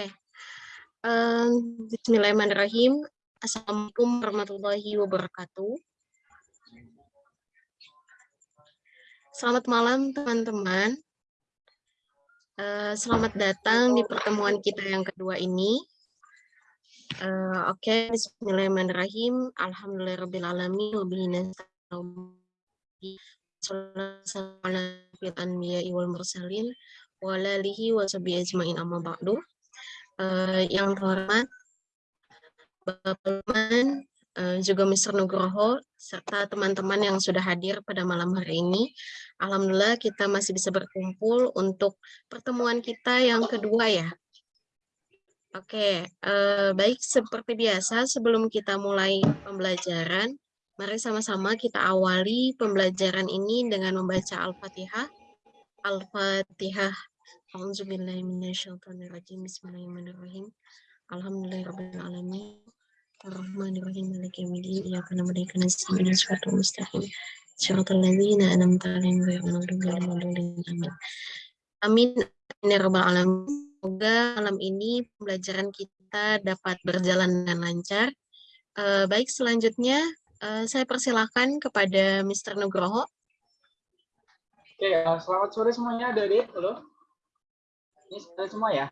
Oke. Um, Bismillahirrahmanirrahim. Assalamualaikum warahmatullahi wabarakatuh. Selamat malam teman-teman. Uh, selamat datang di pertemuan kita yang kedua ini. Uh, Oke, okay. Bismillahirrahmanirrahim. Alhamdulillahirrahmanirrahim. Wabillahi wal mursalin Uh, yang terhormat Bapak Luman, uh, juga Mr. Nugroho, serta teman-teman yang sudah hadir pada malam hari ini. Alhamdulillah kita masih bisa berkumpul untuk pertemuan kita yang kedua ya. Oke, uh, baik seperti biasa sebelum kita mulai pembelajaran, mari sama-sama kita awali pembelajaran ini dengan membaca Al-Fatihah. Al-Fatihah A'udzubillahiminasyaitonirrajim. Bismillahirrahmanirrahim. Alhamdulillahirrahmanirrahim. Ar-Rahmanirrahim. Maliki na'budu wa iyyaka nasta'in. Shiratal mustaqim. Shiratal ladzina an'amta 'alaihim Amin. Amin. Ya rabbal alamin. Semoga malam ini pembelajaran kita dapat berjalan dengan lancar. Uh, baik, selanjutnya uh, saya persilahkan kepada Mr. Nugroho. Oke, uh, selamat sore semuanya, adik Halo. Ini sudah semua ya?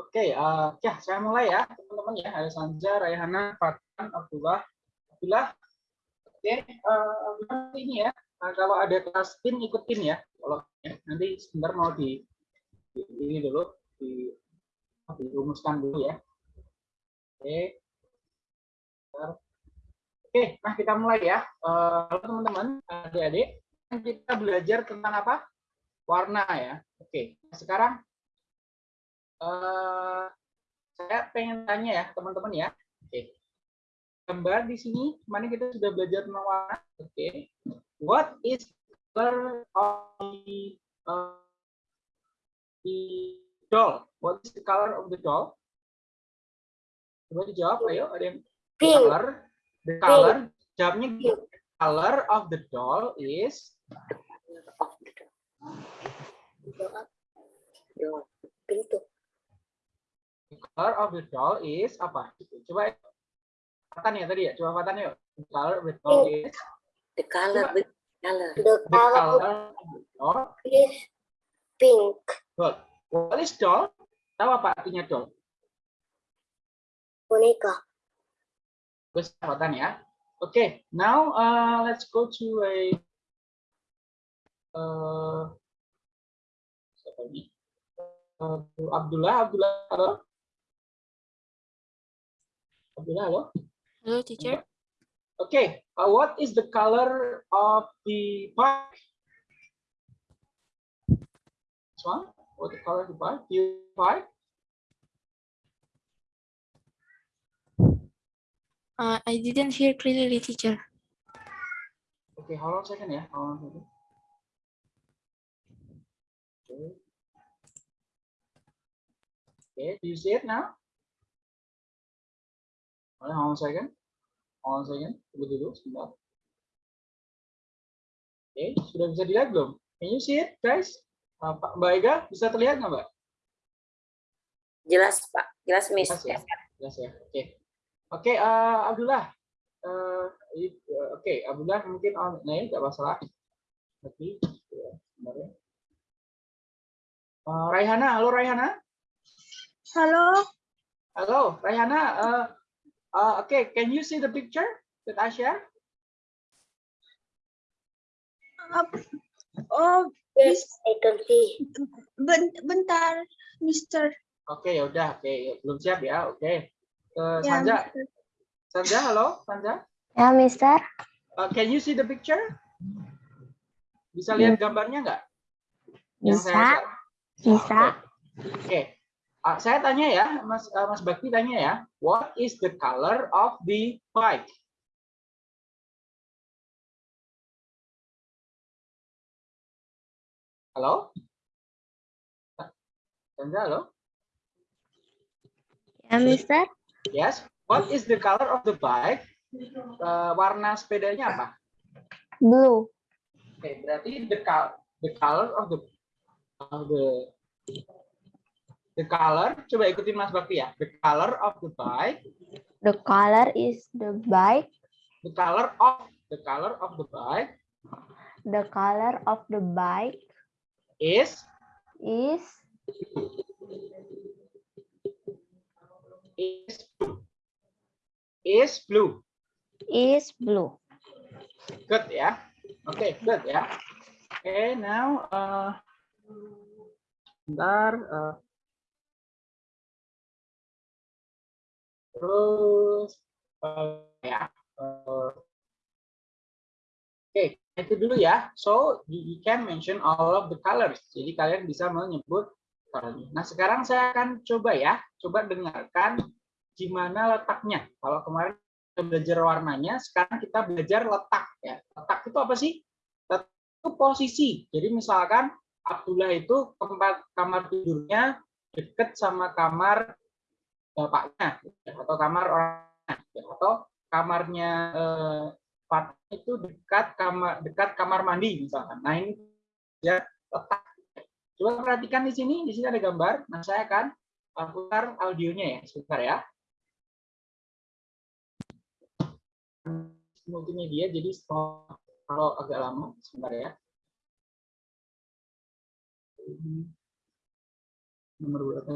Oke, uh, ya saya mulai ya teman-teman ya. Ada Sanja, Rayhana, Fatan, Abdullah, Abdullah. Oke, uh, ini ya. Nah, kalau ada kelas pin ikutin ya. Kalau ya, nanti sebentar mau di, di ini dulu di dirumuskan dulu ya. Oke. Oke, nah kita mulai ya. Uh, halo teman-teman, adik-adik. Kita belajar tentang apa? Warna ya. Oke, sekarang uh, saya pengen tanya ya teman-teman ya. Oke, gambar di sini, mana kita sudah belajar tentang warna. Oke, what is color of the, uh, the doll? What is the color of the doll? Coba dijawab, ayo. Ada yang Pink. color The color, jawabnya the color of the doll is The color of the doll is apa? Coba Fatan ya tadi ya. Coba Fatan yuk. The color of the doll is the color the color the color of the doll is pink. Good. What is doll? Tahu apa artinya doll? Boneka. Kesempatan ya. Oke, okay, now uh, let's go to a uh, siapa ini? Uh, Abdullah, Abdullah, halo. Abdullah, halo. Hello, teacher. Okay, uh, what is the color of the park? This one, what the color of the park? The park? Uh, I didn't hear clearly, teacher. Okay, hold on a second, yeah. Hold on a second. Okay. Okay, do you see it now? Hold on a second. Hold on a second. Tunggu dulu, sebentar. Oke, okay, sudah bisa dilihat belum? Can you see it, guys? Uh, Pak Mbak Ega, bisa terlihat nggak, Mbak? Jelas, Pak. Jelas, Miss. Jelas ya? Jelas ya? Oke. Okay. Oke, okay, uh, Abdullah. Uh, Oke, okay, Abdullah mungkin on nah, tidak masalah. Tapi, ya, ya. Uh, Raihana, halo Raihana. Halo. Halo, Raihana. Uh, uh, Oke, okay, can you see the picture that I share? Uh, oh, yes, I can see. Bentar, Mister. Oke, okay, ya udah. Oke, okay. belum siap ya. Oke. Okay ke ya, Sanja. Sanja, halo, Sanja. Ya, Mister. Uh, can you see the picture? Bisa lihat hmm. gambarnya nggak? Bisa. Bisa. Oke. Okay. Uh, saya tanya ya, Mas uh, Mas Bakti tanya ya, what is the color of the bike? Halo? Sanja, halo? Ya, Mister. Yes. What is the color of the bike? Uh, warna sepedanya apa? Blue. Oke, okay, berarti the color the color of the of the the color coba ikutin Mas Bakti ya the color of the bike The color is the bike. the color of the color of the bike The color of the bike is is is is blue. Is blue. good ya. Oke good ya. Oke now uh, bentar uh, terus uh, ya uh, oke itu dulu ya. So you, you can mention all of the colors. Jadi kalian bisa menyebut colornya. nah sekarang saya akan coba ya. Coba dengarkan gimana letaknya. Kalau kemarin kita belajar warnanya sekarang kita belajar letak ya. Letak itu apa sih? Letak itu posisi. Jadi misalkan Abdullah itu tempat kamar tidurnya dekat sama kamar bapaknya ya, atau kamar orangnya ya, atau kamarnya eh, itu dekat kamar dekat kamar mandi misalkan. Nah ini ya letak. Coba perhatikan di sini di sini ada gambar. Nah saya akan putar audionya ya sebentar ya multimedia jadi kalau agak lama sebentar ya. Nomor berapa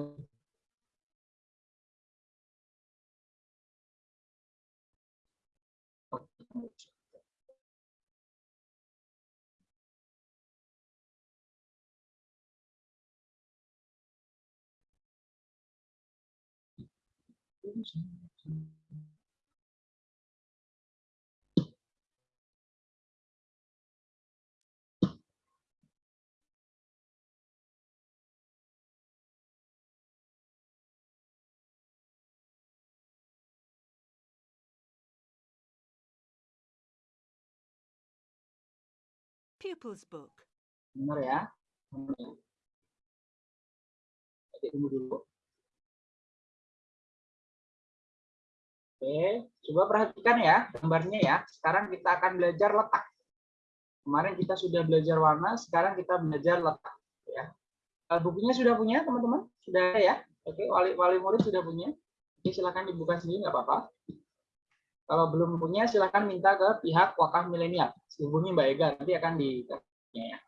Pupils Book. Benar ya. Oke, tunggu dulu. Oke, coba perhatikan ya gambarnya ya. Sekarang kita akan belajar letak. Kemarin kita sudah belajar warna, sekarang kita belajar letak. Ya. Eh, Bukunya sudah punya teman-teman? Sudah ada ya? Oke, wali, wali murid sudah punya. Oke, silakan dibuka sendiri nggak apa-apa. Kalau belum punya, silakan minta ke pihak wakaf milenial. Hubungi Mbak Ega, nanti akan di ya.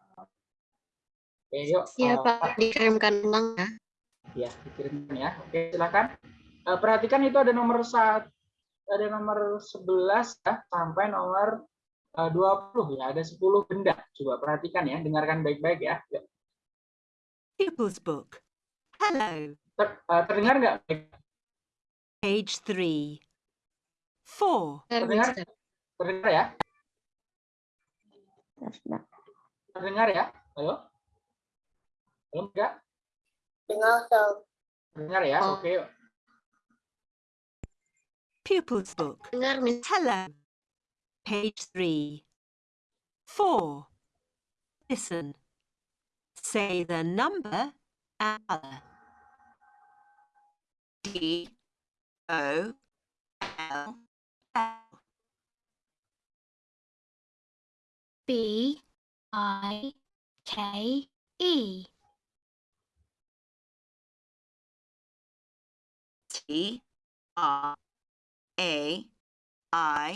Oke, yuk. Iya eh, Pak, dikirimkan ulang ya. Ya, dikirimkan ya. Oke, silakan. Eh, perhatikan itu ada nomor saat ada nomor 11 ya sampai nomor eh, 20 ya, ada 10 benda. Coba perhatikan ya, dengarkan baik-baik ya. Ya, Pupils Book. Hello. ter- eh, terdengar nggak? Page 3. 4. Terdengar? Terdengar ya? Terdengar ya? Halo? Halo enggak? Dengar so. Terdengar ya? Oh. Oke. Pupils Book. Dengar, Miss. Hello. Page 3. 4. Listen. Say the number and color. D O L L. B I K E T R A I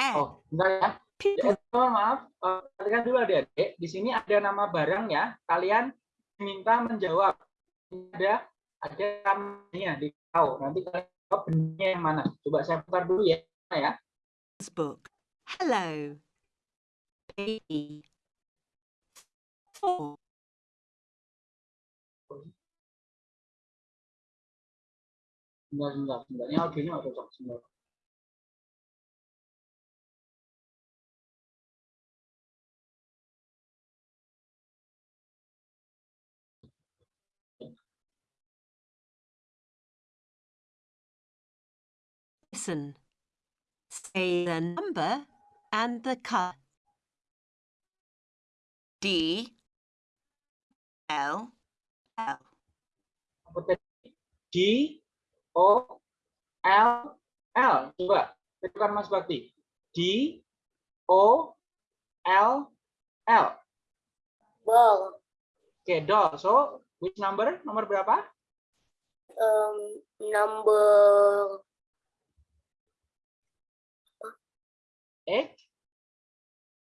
N. Oh, bentar ya. Ya, Pupils mohon maaf, eh, perhatikan dulu adik-adik. Di sini ada nama barang ya. Kalian minta menjawab. Ada ada namanya di tahu. Nanti kalian jawab bendanya yang mana. Coba saya putar dulu ya. Ya. Book. Hello. Baby. Four. Listen. Say the number and the color. D L L. Apa tadi? D O L L. Coba tekan Mas Bakti. D O L L. ball. Oke, doll. So, which number? Nomor berapa? Um, number Eight.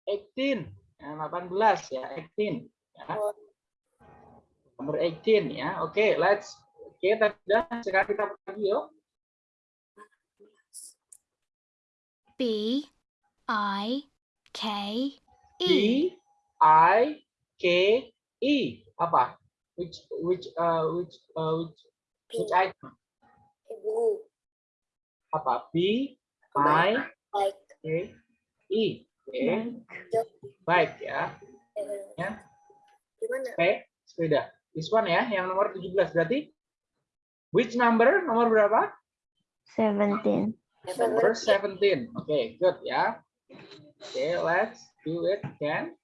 18. Ya, 18 ya, 18. Ya. Nomor 18 ya. Oke, let's Oke, tadi udah. Sekarang kita lagi yuk. B I K B E. I K E. Apa? Which which uh which uh which which item? blue, Apa? B I K E. Oke. Baik ya. Ya. gimana? Oke, sepeda. This one ya, yang nomor 17 berarti which number? Nomor berapa? 17. Number 17. Oke, good ya. Oke, let's do it again.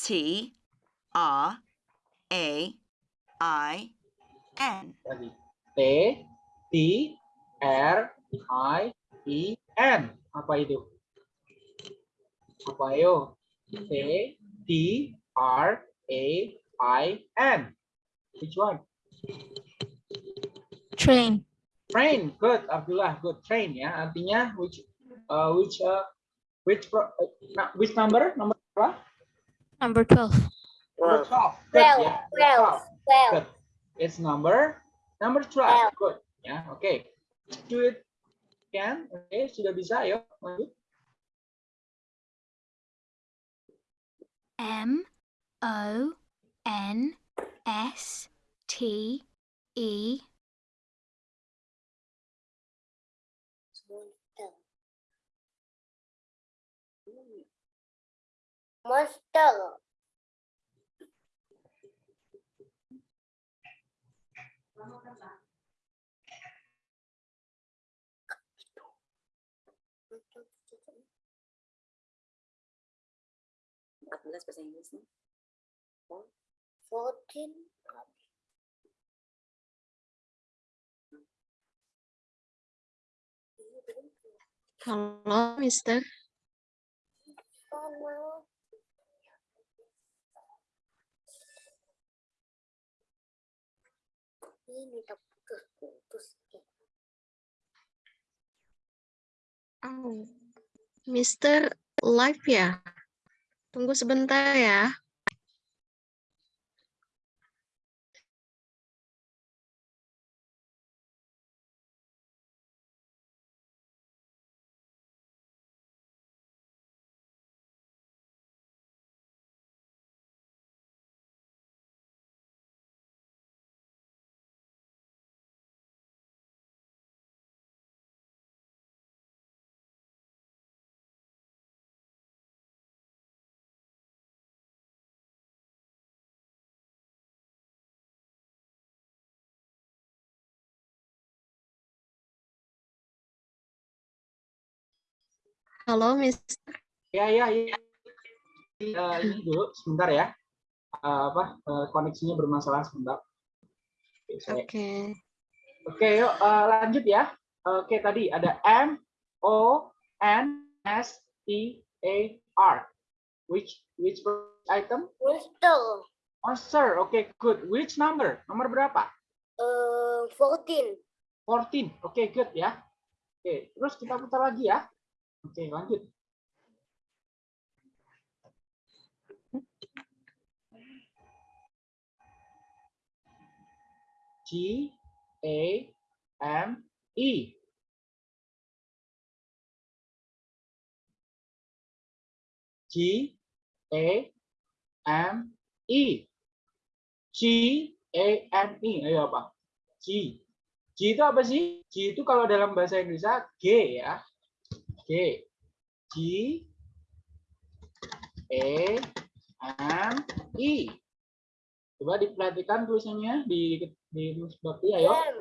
T R A I N. Tadi. T T R I E N. Apa itu? Apa ayo? T T R A I N. Which one? Train. Train. Good, Abdullah. Good. Train ya. Artinya which uh, which uh, which pro, uh, which number? Nomor berapa? Number 12. Number 12. Good Twelve, ya. twelve, twelve. Good. It's number number 12. Good. Ya, oke. Do it again. Oke, sudah bisa ayo. Lanjut. M O N S T E Monster. Fourteen. Halo, Mister. Sama. Ini tak putus-putus. Oh, Mister live ya? Tunggu sebentar ya. Halo, Mister. Ya, ya, ya. Eh, ini dulu sebentar ya. Eh, apa eh, koneksinya bermasalah sebentar. Oke, saya- Oke. Oke, yuk eh, lanjut ya. Oke, tadi ada M O N S T A R. Which which item? Monster. Monster. Oke, good. Which number? Nomor berapa? Uh, fourteen. 14. Oke, good ya. Oke, terus kita putar lagi ya. Oke, lanjut. G A M E. G A M E. G A M E. Ayo apa? G. G itu apa sih? G itu kalau dalam bahasa Indonesia G ya. G. G E M E. Coba diperhatikan tulisannya di di bakti ayo. M.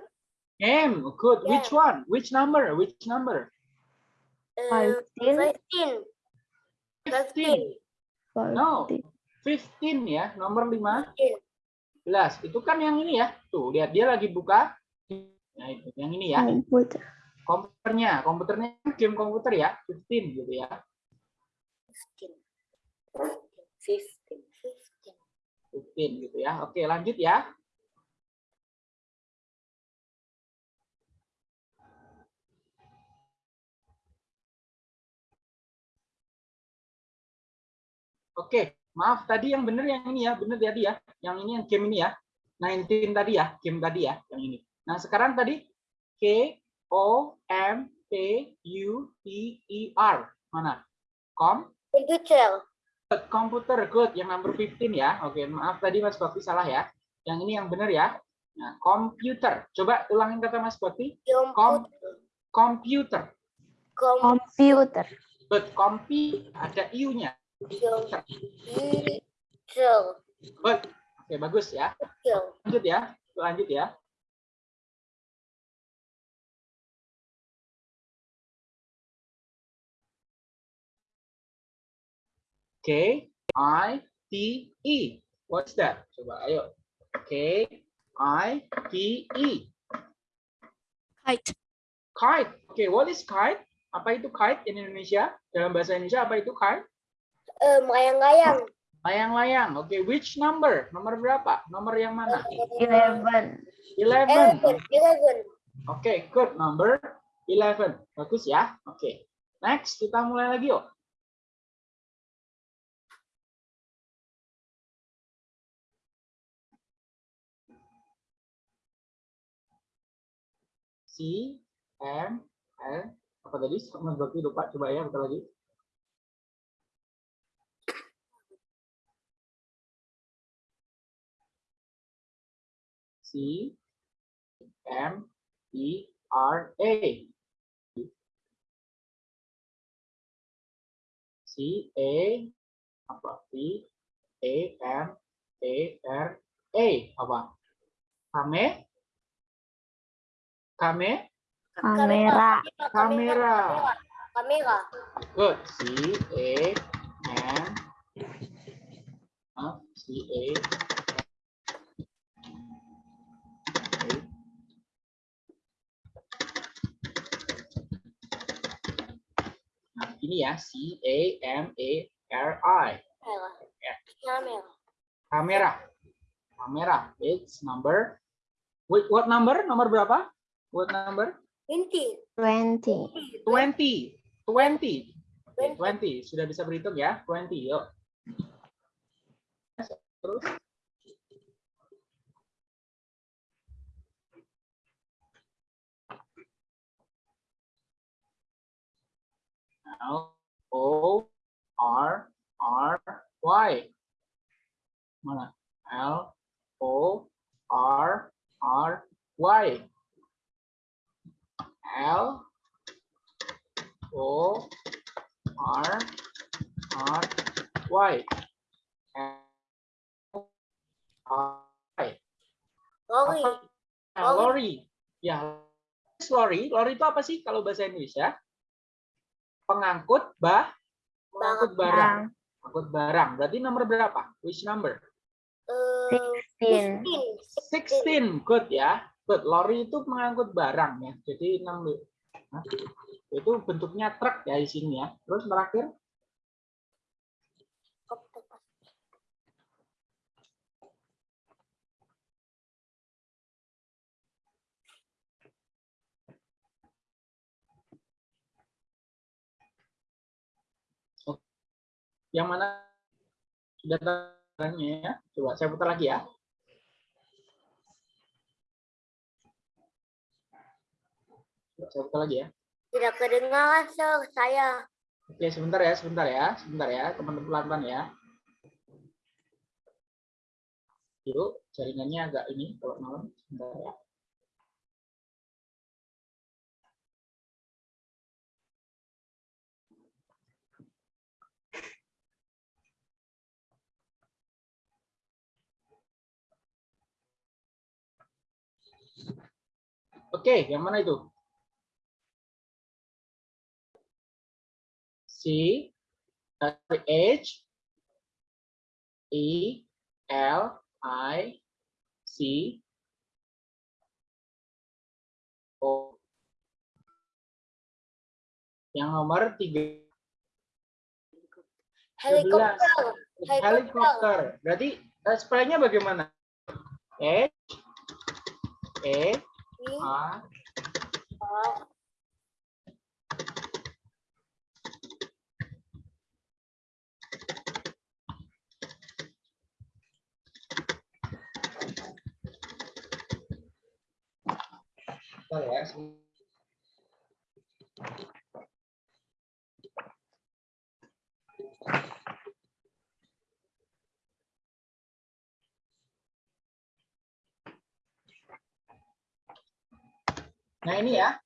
M. Good. Which one? Which number? Which number? Uh, 15. fifteen. 15. No. 15 ya, nomor 5. 11. Itu kan yang ini ya. Tuh, lihat dia lagi buka. Nah, itu yang ini ya. Komputer. Komputernya, komputernya game komputer ya, 15 gitu ya. Fifteen. Fifteen. Fifteen. 15 gitu ya. Oke, lanjut ya. Oke, maaf tadi yang benar yang ini ya, benar tadi ya. Yang ini yang game ini ya. 19 tadi ya, game tadi ya, yang ini. Nah, sekarang tadi K O M P U T E R. Mana? Kom Computer. komputer good yang number 15 ya. Oke, maaf tadi Mas Bakti salah ya. Yang ini yang benar ya. Nah, komputer. Coba ulangin kata Mas Bakti. Kom komputer. Computer. Good. Kompi ada iu-nya. Computer. Good. Oke, bagus ya. Lanjut ya. Lanjut ya. K I T E. What's that? Coba ayo. K I T E. Kite. Kite. Oke, what is kite? Apa itu kite in Indonesia? Dalam bahasa Indonesia apa itu kite? Eh, Layang-layang. Layang-layang. Oke, which number? Nomor berapa? Nomor yang mana? Eleven. 11. Eleven. Eleven. Oke, good. Number 11. Bagus ya. Oke. Next, kita mulai lagi yuk. C, M, L. Apa tadi? Sama berarti lupa. Coba ya, kita lagi. C, M, E, R, A. C, A, apa? P, A, M, A, R, A. Apa? Kame? Kame? Kamera. Kamera. Kamera. Good. C, A, M, uh, C, A. Nah, ini ya C A M A R I Kamera. Kamera. kamera kamera it's number wait what number nomor berapa what number? Inti. Twenty. 20 20 Oke, 20 sudah bisa berhitung ya. 20 yuk. Terus. L O R R Y. Mana? L O R R Y L O R R Y L R Y Lori. Nah, lori. Ya, lori. Lori itu apa sih kalau bahasa Indonesia? Pengangkut bah, pengangkut barang. Pengangkut barang. Berarti nomor berapa? Which number? Eh, Sixteen. Fifteen. 16. Good ya. Lori itu pengangkut barang ya. Jadi enam Nah, itu bentuknya truk ya di sini ya. Terus terakhir yang mana sudah tanya ya. Coba saya putar lagi ya. Coba saya putar lagi ya. Tidak kedengaran, sir. Saya. Oke, sebentar ya, sebentar ya, sebentar ya, teman-teman pelan-pelan ya. Yuk, jaringannya agak ini kalau malam, sebentar ya. Oke, yang mana itu? C H E L I C O yang nomor tiga Helikopter. Helikopter. Helikopter. Berarti eh, spellnya bagaimana? E E A Bentar ya. Nah ini ya.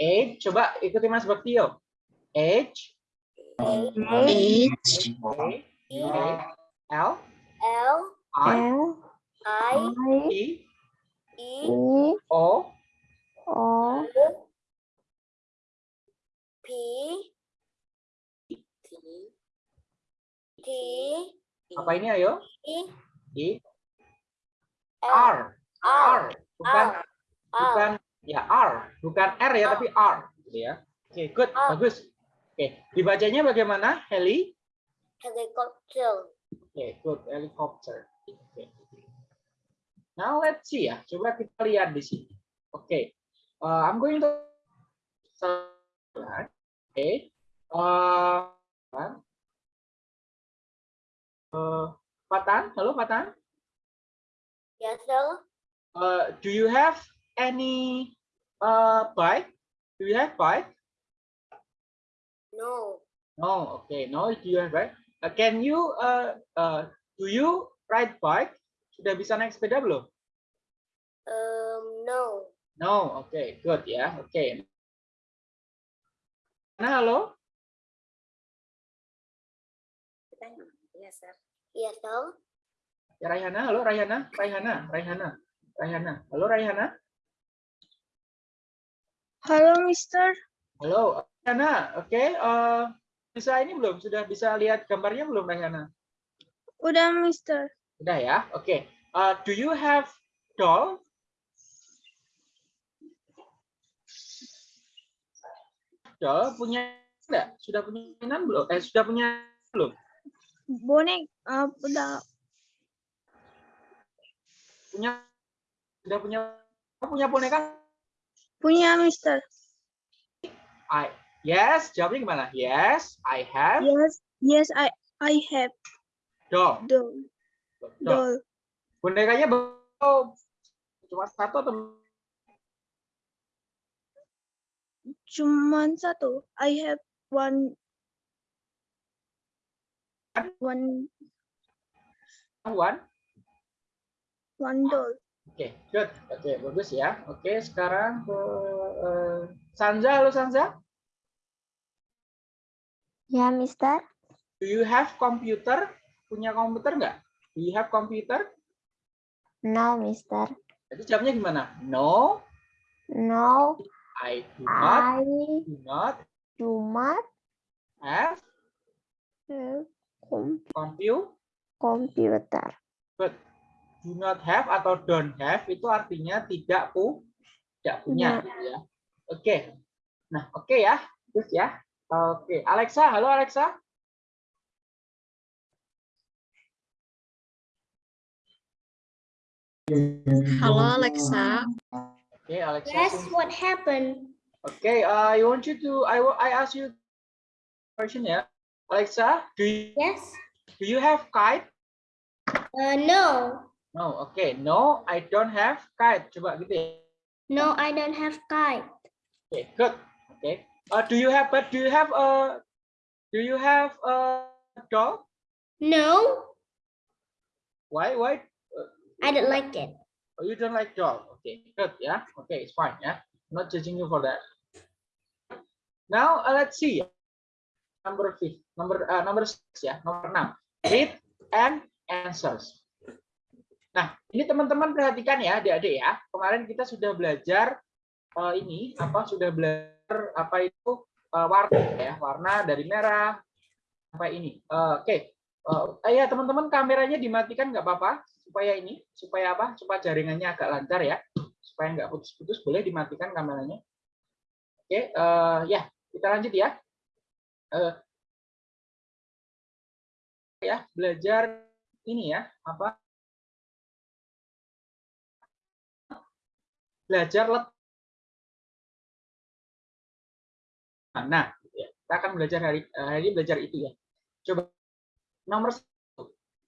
H, coba ikuti Mas Baktio. H, A, H, A, I, L, L, I, I, I. E, E. O, O P, T, T, apa ini ayo? I, E, R, R, R, bukan R, bukan ya R, bukan R ya tapi R, gitu ya. Oke, good, R. bagus. Oke, dibacanya bagaimana? Heli? helicopter. Oke, good, helicopter. Oke. Now let's see ya. Coba kita lihat di sini. Oke, uh, I'm going to. Oke, uh, uh, Patan, halo Patan. Yes, sir. Uh, do you have any uh, bike? Do you have bike? No. No. Okay. No. Do you have bike? Uh, can you uh, uh, do you ride bike? Sudah bisa naik sepeda belum? Um, no. No. Okay. Good ya. Oke. Nah, halo. Yes, sir. Sir. Ya Raihana, halo Raihana, Raihana, Raihana, Raihana. Halo Raihana. Halo, Mister. Halo Raihana. Oke. uh, bisa ini belum? Sudah bisa lihat gambarnya belum Raihana? Udah, Mister. Udah ya. Oke. Uh, do you have doll? Doll punya enggak? Sudah punya mainan belum? Eh sudah punya belum? Bonek, uh, udah. Punya sudah punya punya boneka? Punya, Mister. I yes. Jawabnya gimana? Yes, I have Yes, yes, I, I have doll. doll. doll. Bonekanya be- cuma satu atau Cuman satu. I have one. One, one? one doll. Oke, good. Oke, bagus ya. Oke, sekarang ke eh, Sanza. Halo Sanza. Ya, Mister. Do you have computer? Punya komputer nggak? Do you have computer? No, Mister. Jadi jawabnya gimana? No, No, I do not, I do not do not have have com- computer. computer. But do not have atau don't have itu artinya tidak pu, tidak punya. gitu Ya. Oke. Nah, oke ya. Terus ya. Oke, Alexa. Halo Alexa. Halo Alexa. Alexa. Yes, what happened? Okay, uh, I want you to. I I ask you question yeah? Alexa. Do you Yes. do you have kite? Uh, no. No. Okay. No, I don't have kite. Coba gitu ya. No, I don't have kite. Okay. Good. Okay. Uh, do you have? But do you have a? Do you have a dog? No, Why? Why? I don't like it. Oh, you don't like dog. Okay. Good. Yeah. Okay. It's fine. Yeah. I'm not judging you for that. Now uh, let's see. Number fifth. Number uh, number six ya. Nomor enam. Read and answers. Nah, ini teman-teman perhatikan ya, adik-adik ya. Kemarin kita sudah belajar eh, ini apa? Sudah belajar apa itu eh, warna ya, warna dari merah sampai ini. Eh, Oke, Eh, ya teman-teman kameranya dimatikan nggak apa-apa supaya ini, supaya apa? Supaya jaringannya agak lancar ya, supaya nggak putus-putus. Boleh dimatikan kameranya. Oke, eh, ya kita lanjut ya. Eh, ya belajar ini ya apa belajar let nah ya, kita akan belajar hari eh, hari belajar itu ya coba nomor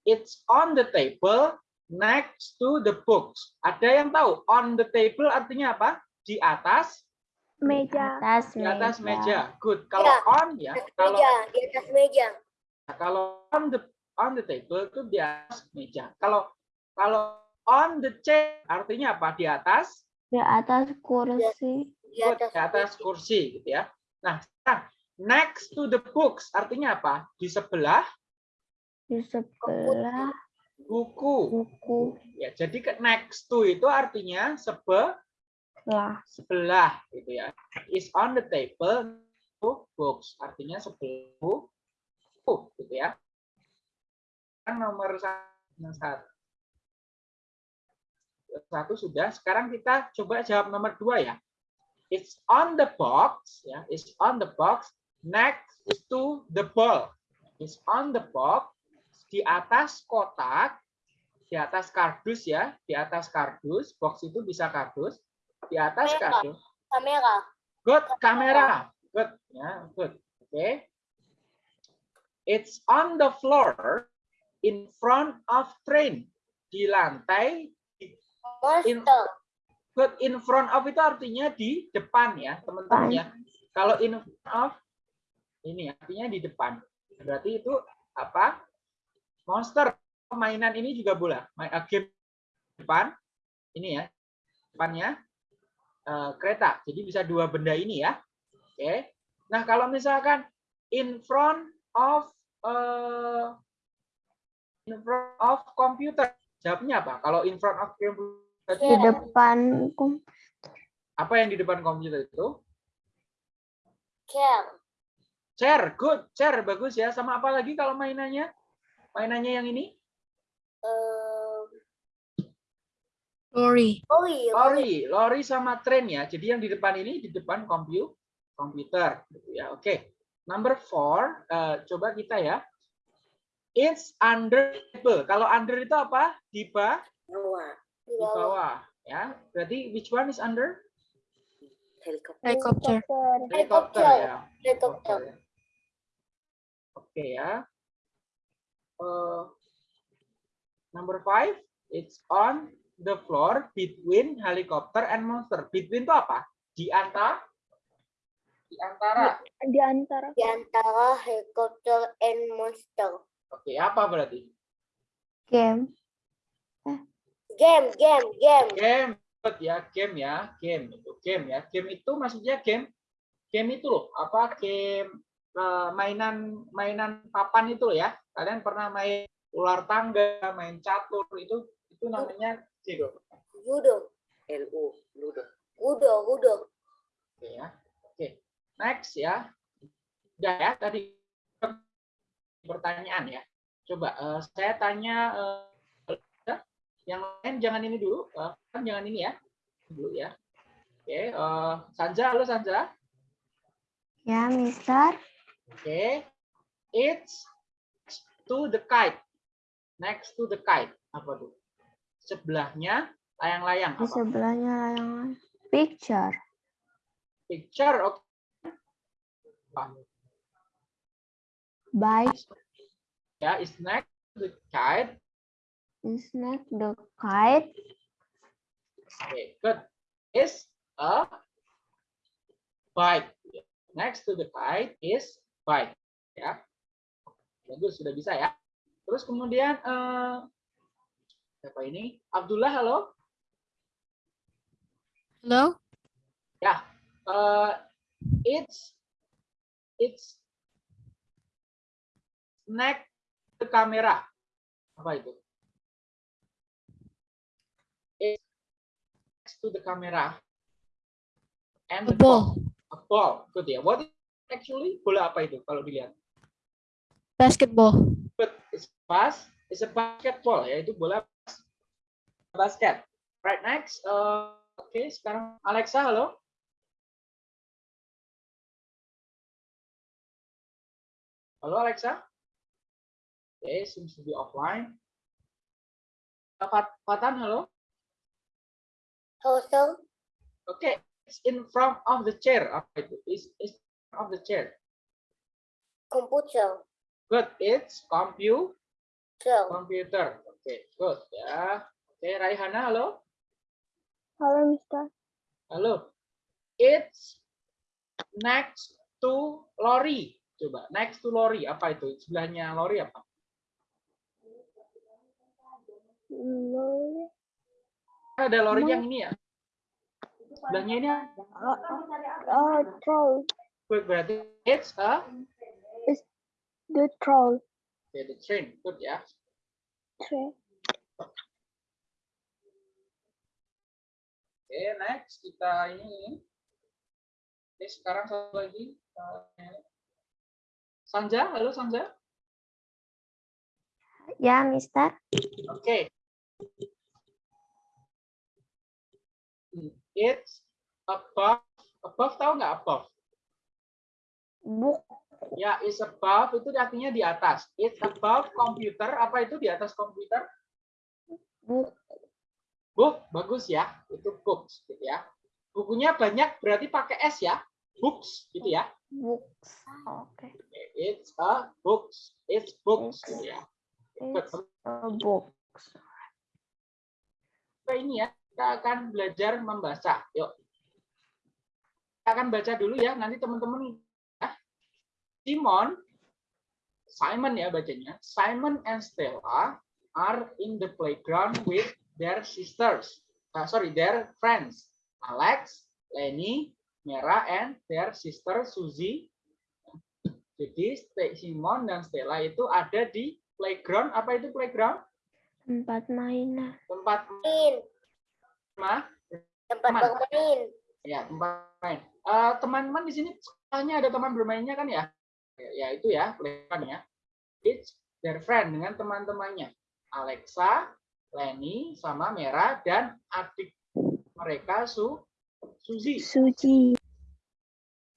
it's on the table next to the books ada yang tahu on the table artinya apa di atas Meja. Atas di atas meja. meja good kalau Ya, on ya kalau di atas meja. Nah, kalau on the on the table itu di atas meja. Kalau kalau on the chair artinya apa? Di atas Di atas kursi. Di good, atas, di atas kursi gitu ya. Nah, next to the books artinya apa? Di sebelah Di sebelah buku. buku. Ya, jadi ke next to itu artinya sebe Lah. sebelah gitu ya. Is on the table to books artinya sebelah buku gitu ya. Kan nomor satu, nomor satu. Satu sudah. Sekarang kita coba jawab nomor dua ya. It's on the box ya. It's on the box next to the ball. It's on the box di atas kotak di atas kardus ya, di atas kardus, box itu bisa kardus, di atas Kamera. kardus. kamera. Good, kamera. Good, ya, good. Oke. It's on the floor in front of train. Di lantai, Monster. good in front of itu artinya di depan ya, teman-teman ya. Kalau in front of ini artinya di depan. Berarti itu apa? Monster. Mainan ini juga boleh. Main uh, game depan ini ya. Depannya eh, kereta. Jadi bisa dua benda ini ya. Oke. Nah, kalau misalkan in front of eh, in front of computer, jawabnya apa? Kalau in front of computer Di depan kom- apa yang di depan komputer itu? Chair. Chair, good. Chair bagus ya. Sama apa lagi kalau mainannya? Mainannya yang ini? Eh, Lorry. lori. Lori, lori sama train ya. Jadi yang di depan ini di depan kompu komputer gitu ya. Oke. Number four, eh, coba kita ya. It's under table. Kalau under itu apa? Di bawah, Bawah. Di bawah. ya. Berarti which one is under? Helicopter. Helikopter ya. Helikopter. Oke ya. Number five, it's on the floor between helicopter and monster. Between itu apa? Di antara? Di antara. Di antara. Di antara helikopter and monster. Oke, apa berarti? game. Game, game, game. Game Good ya, game ya, game itu game ya. Game itu maksudnya game game itu loh, apa game mainan mainan papan itu ya. Kalian pernah main ular tangga, main catur itu itu namanya game. Ludo. L-U. Ludo. Ludo, Ludo. Oke ya. Oke. Next ya. Udah ya tadi pertanyaan ya. Coba eh, saya tanya eh, yang lain jangan ini dulu, eh, kan jangan ini ya. Dulu ya. Oke, eh, Sanja, halo Sanja. Ya, Mister. Oke. It's to the kite. Next to the kite. Apa tuh? Sebelahnya layang-layang Di apa? sebelahnya layangan. Picture. Picture. Oke. Apa? Bike Ya, is next to the kite. is next the kite. Okay, good. Is a bike. Next to the kite is bike. Ya. Bagus, sudah bisa ya. Terus kemudian eh siapa ini? Abdullah, halo. Hello? Eh it's it's next to kamera. Apa itu? It's next to the camera. And the ball. A ball. Good ya. What is actually bola apa itu kalau dilihat? Basketball. Good. It's pass. It's a basketball ya. Itu bola basket. Right next. Uh, Oke, sekarang Alexa, halo. Halo Alexa. Okay, seems to be offline. Uh, Fat- Fatan, hello. Hello, sir. Okay, it's in front of the chair. Apa itu? Is is of the chair. Computer. Good. It's compu Sir. computer. Okay, good ya. Oke, Raihana, halo. Hello, Mister. Halo. It's next to lorry. Coba, next to lorry. Apa itu? Sebelahnya lorry apa? Lorry. Ada lorry yang ini ya. Sebelahnya ini apa? Oh, troll. Good, berarti it's a The troll. okay, the train. Good ya. Train. Oke, next kita ini. Oke, sekarang satu lagi. eh, Sanja, halo Sanja. Ya, Mister. Oke. Hmm, It's above. Above tahu nggak above? Book. Ya, is above itu artinya di atas. It's above computer. Apa itu di atas komputer? Book. Book, bagus ya. Itu books, gitu ya. Bukunya banyak berarti pakai S ya. Books, gitu ya. Books. Oke. It's a books. It's books, gitu ya. It's a books. Apa ini ya? Kita akan belajar membaca. Yuk. Kita akan baca dulu ya. Nanti teman-teman. Simon, Simon ya bacanya. Simon and Stella are in the playground with their sisters. Ah, sorry, their friends. Alex, Lenny, Mera, and their sister Suzy. Jadi Simon dan Stella itu ada di playground. Apa itu playground? Tempat mainan. Tempat Main. mah Tempat Teman. bermain. Ya, tempat main. Eh, teman-teman di sini sekolahnya ada teman bermainnya kan ya? Ya, itu ya, playground ya. It's their friend dengan teman-temannya. Alexa, Lenny, sama Mera dan adik mereka Su Suzy. Suji.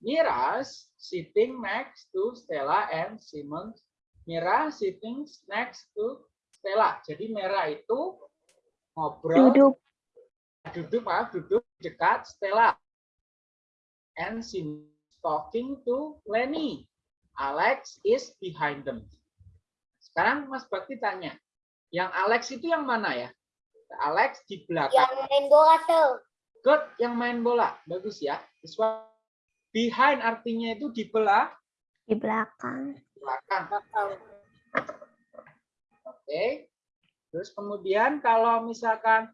Mira's sitting next to Stella and Simon. Mira sitting next to Stella. Jadi Mera itu ngobrol Duduk. duduk maaf duduk dekat Stella and she talking to Lenny Alex is behind them. Sekarang Mas Bakti tanya yang Alex itu yang mana ya? Alex di belakang. Yang main bola, sir. good yang main bola. Bagus ya. This one. behind artinya itu di belah? Di belakang. belakang. Belakang. oke. Terus kemudian kalau misalkan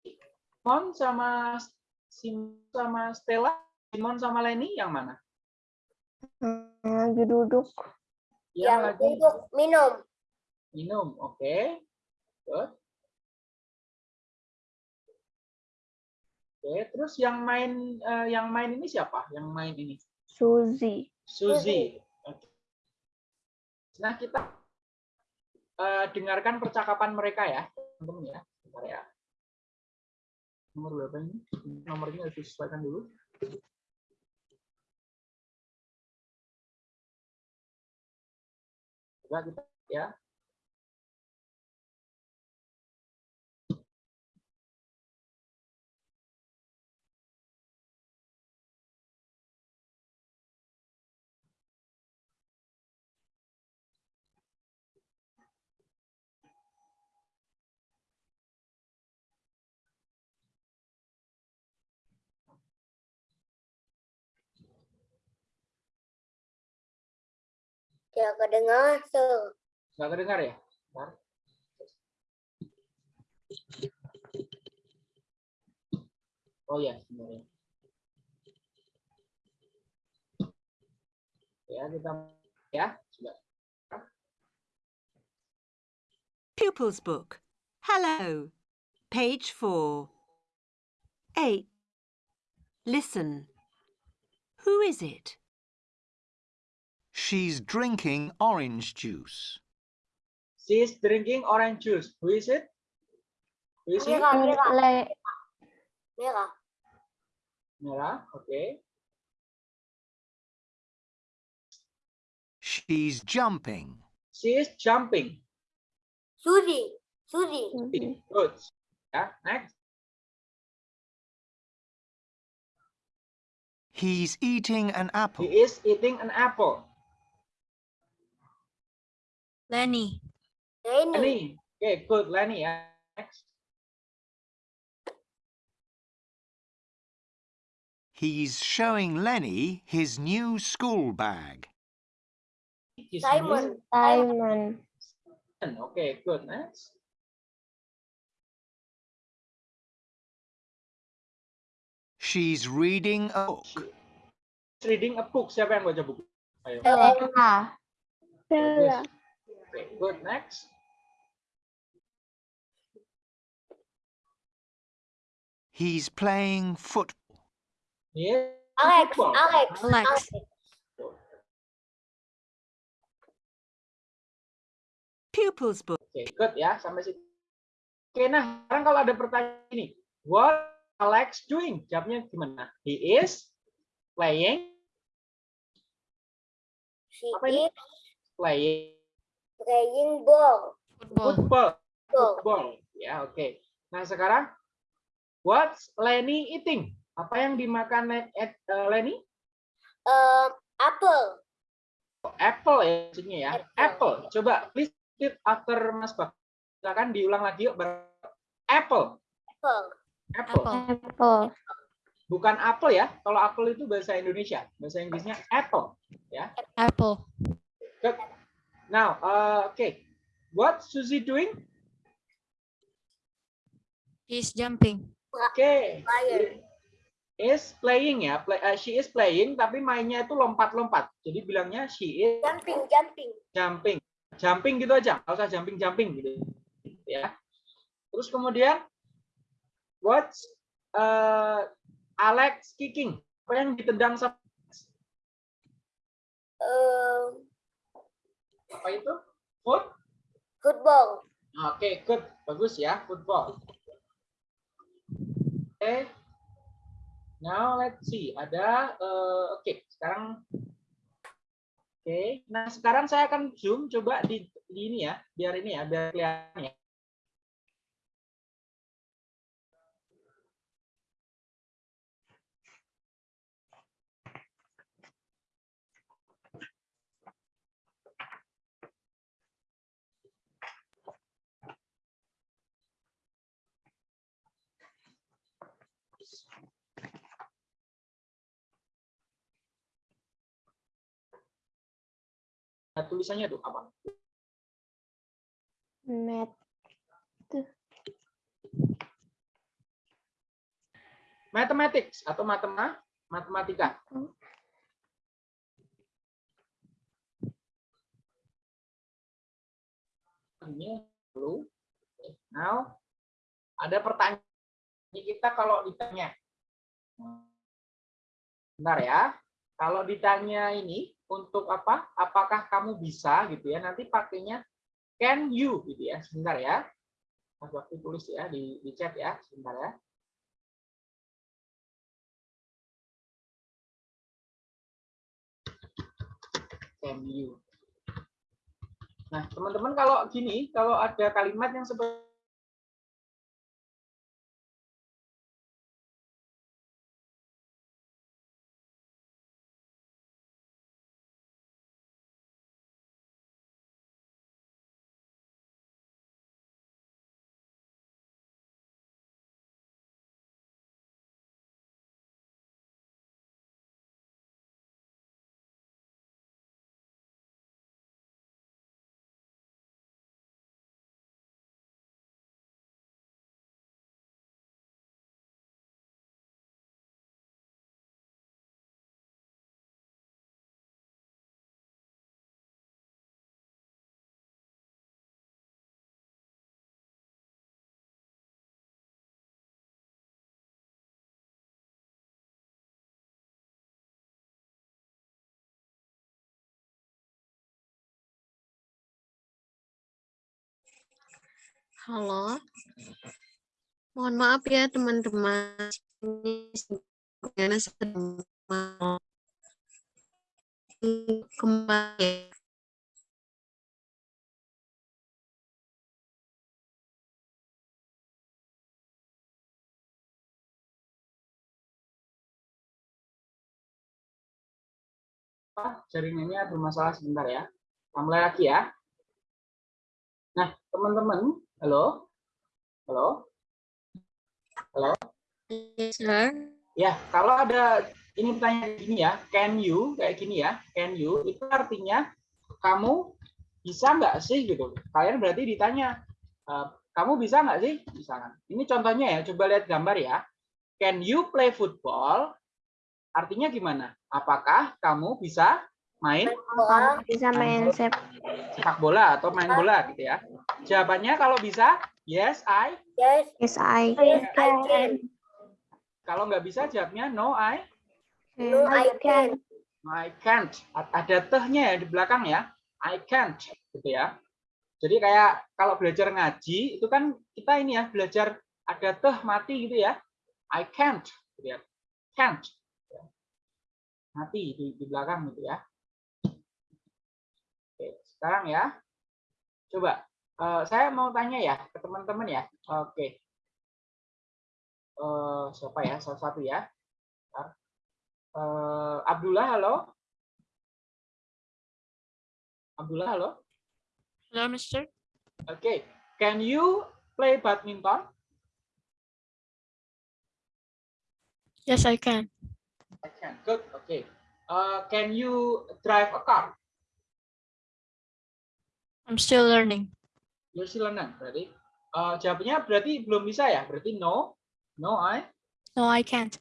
Simon sama Simon sama Stella Simon sama Lenny yang mana Lagi duduk. yang Yang lagi duduk minum. minum oke Good. oke terus yang main eh, yang main ini siapa yang main ini Suzy. Suzy Oke. nah kita eh, dengarkan percakapan mereka ya teman-teman ya Bentar ya nomor berapa ini nomornya harus disesuaikan dulu coba kita ya Tidak kedengar, sir. nggak kedengar ya Bentar. oh ya sebenarnya ya kita ya sudah Pupils Book. Hello. Page 4. 8. Listen. Who is it? She's drinking orange juice. She's drinking orange juice. Who is it? Who is it? Mira, mira, mira. Okay. She's jumping. She is jumping. Suzy. Suzy. Suzy. Good. Ya, next. He's eating an apple. He is eating an apple. Lenny. Lenny. Lenny. Okay, good. Lenny. Next. He's showing Lenny his new school bag. His Simon. Simon. Okay, good. Next. She's reading a book. She's reading a book. Siapa yang baca buku? Ayo. Ella. Bella. Okay, good. Next. He's playing football. Yes. Alex. football. Alex. Alex. Pupils book. Oke, good ya sampai situ. Oke, nah sekarang kalau ada pertanyaan ini, what Alex doing? Jawabnya gimana? He is playing, She Apa ini? is playing playing ball. Football. football. Ball. Football. Ya, oke. Nah sekarang, what's Lenny eating? Apa yang dimakan Le- eh, eh, Lenny? Um, apple. Oh, Apple ya maksudnya ya. Apple. Apple. Coba please repeat after Mas Bak. Silakan diulang lagi yuk. Apple. Apple. Apple. Apple. Bukan apple ya. Kalau apple itu bahasa Indonesia. Bahasa Inggrisnya apple. Apple. Good. Now, uh, okay. What Suzy doing? He's jumping. Okay. Fire. Is playing ya. Play, uh, she is playing tapi mainnya itu lompat-lompat. Jadi bilangnya she is Jumping. Jumping. jumping. Jumping gitu aja. Nggak usah jumping-jumping gitu. Ya. Terus kemudian what's uh, Alex kicking? Apa yang ditendang sama Um, apa itu? Foot? football. Oke, good. Bagus ya, football. Oke. Now let's see. Ada eh, oke, sekarang Oke. Nah, sekarang saya akan zoom coba di, di ini ya, biar ini ya, biar kelihatan ya. Tulisannya tuh apa? Math. Mathematics atau matema matematika. Ini dulu. Now, ada pertanyaan Ini kita kalau ditanya. Bentar ya. Kalau ditanya ini untuk apa? Apakah kamu bisa gitu ya? Nanti pakainya can you gitu ya. Sebentar ya. Mas waktu tulis ya di, di chat ya. Sebentar ya. Can you. Nah, teman-teman kalau gini, kalau ada kalimat yang seperti Halo. Mohon maaf ya teman-teman. Ini kembali. Ah, jaringannya bermasalah sebentar ya. mulai lagi ya. Nah, teman-teman, halo, halo, halo. Yes, sir. Ya, kalau ada ini pertanyaan gini ya, can you kayak gini ya, can you itu artinya kamu bisa nggak sih gitu. Kalian berarti ditanya, eh, kamu bisa nggak sih? Misalkan. Ini contohnya ya, coba lihat gambar ya. Can you play football? Artinya gimana? Apakah kamu bisa main Bola. Bisa main sep sepak bola atau main bola gitu ya? Jawabannya kalau bisa, yes, I. Yes, Yes, I yes, I can. Kalau nggak bisa, jawabnya no, I. No, I can. No, I can't. Ada tehnya ya di belakang ya. I can't, gitu ya. Jadi kayak kalau belajar ngaji itu kan kita ini ya belajar ada teh mati gitu ya. I can't, gitu ya. Can't. Mati di, di belakang gitu ya. Sekarang ya. Coba eh, saya mau tanya ya ke teman-teman ya. Oke. Eh, siapa ya? Salah satu ya. Eh, Abdullah, halo. Abdullah, halo. Hello, Mister. Oke, can you play badminton? Yes, I can. I can. Good. Okay. Uh, can you drive a car? I'm still learning. You're still learning, berarti. Uh, jawabannya berarti belum bisa ya? Berarti no. No, I. No, I can't.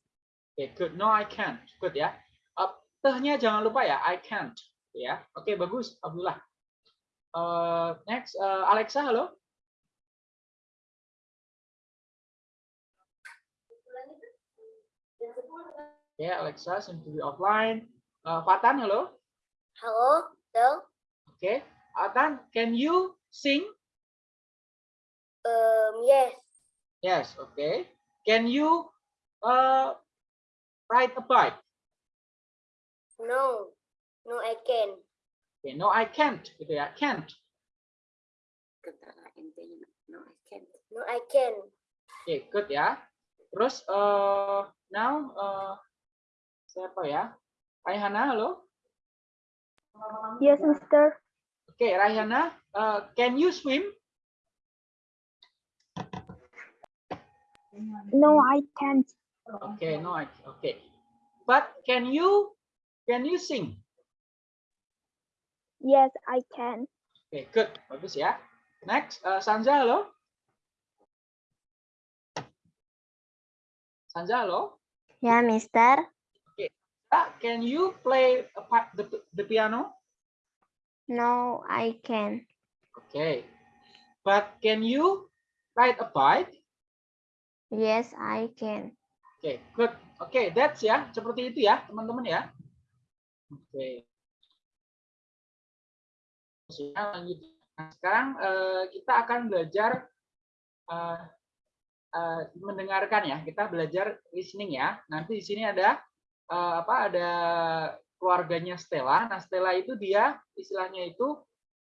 Oke, good. No, I can't. Good ya. Uh, tehnya jangan lupa ya. I can't. Ya. Oke, bagus, Abdullah. Uh, next, uh, Alexa, halo. Oke, Alexa seems to be offline. Uh, Fatan, halo. Hello, hello. Oke, Fatan, can you sing? Um, yes, Yes, okay. Can you uh, ride a bike? no, no, I can. Okay, no, I can't. Gitu ya, can't. No, I can. Oke, good ya. Terus uh, now uh, siapa ya? Raihana, halo. Yes, Mister. Oke, Raihana, uh, can you swim? No, I can't. Okay, no, I, okay. But can you can you sing? Yes, I can. Oke, good, bagus ya. Next, uh, Sanja, halo. Sanja, halo. Ya, Mister. Ah, can you play a pa- the, the piano? No, I can. Okay. But can you ride a bike? Yes, I can. Oke, good. Oke, that's ya. Seperti itu ya, teman-teman ya. Oke. Lanjut. Nah, sekarang eh, kita akan belajar eh, eh, mendengarkan ya. Kita belajar listening ya. Nanti di sini ada eh, apa? Ada keluarganya Stella. Nah, Stella itu dia istilahnya itu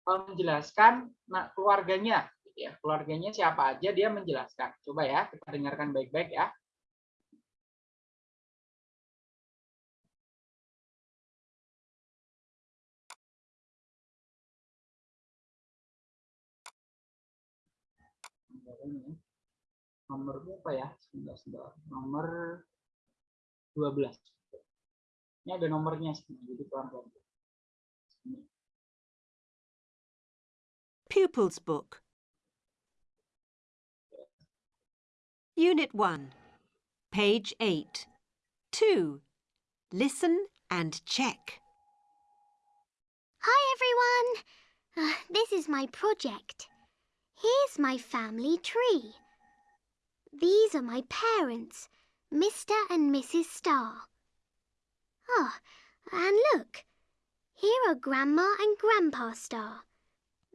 eh, menjelaskan nah, keluarganya gitu ya. Keluarganya siapa aja dia menjelaskan. Coba ya, kita dengarkan baik-baik ya. Nomor ini ya. Nomornya apa ya? Sebentar, sebentar. Nomor 12. Ini ada nomornya jadi pelan-pelan. Pupils Book. Unit 1, page 8. 2. Listen and check. Hi everyone! Uh, this is my project. Here's my family tree. These are my parents, Mr. and Mrs. Starr. Oh, and look, here are Grandma and Grandpa Star.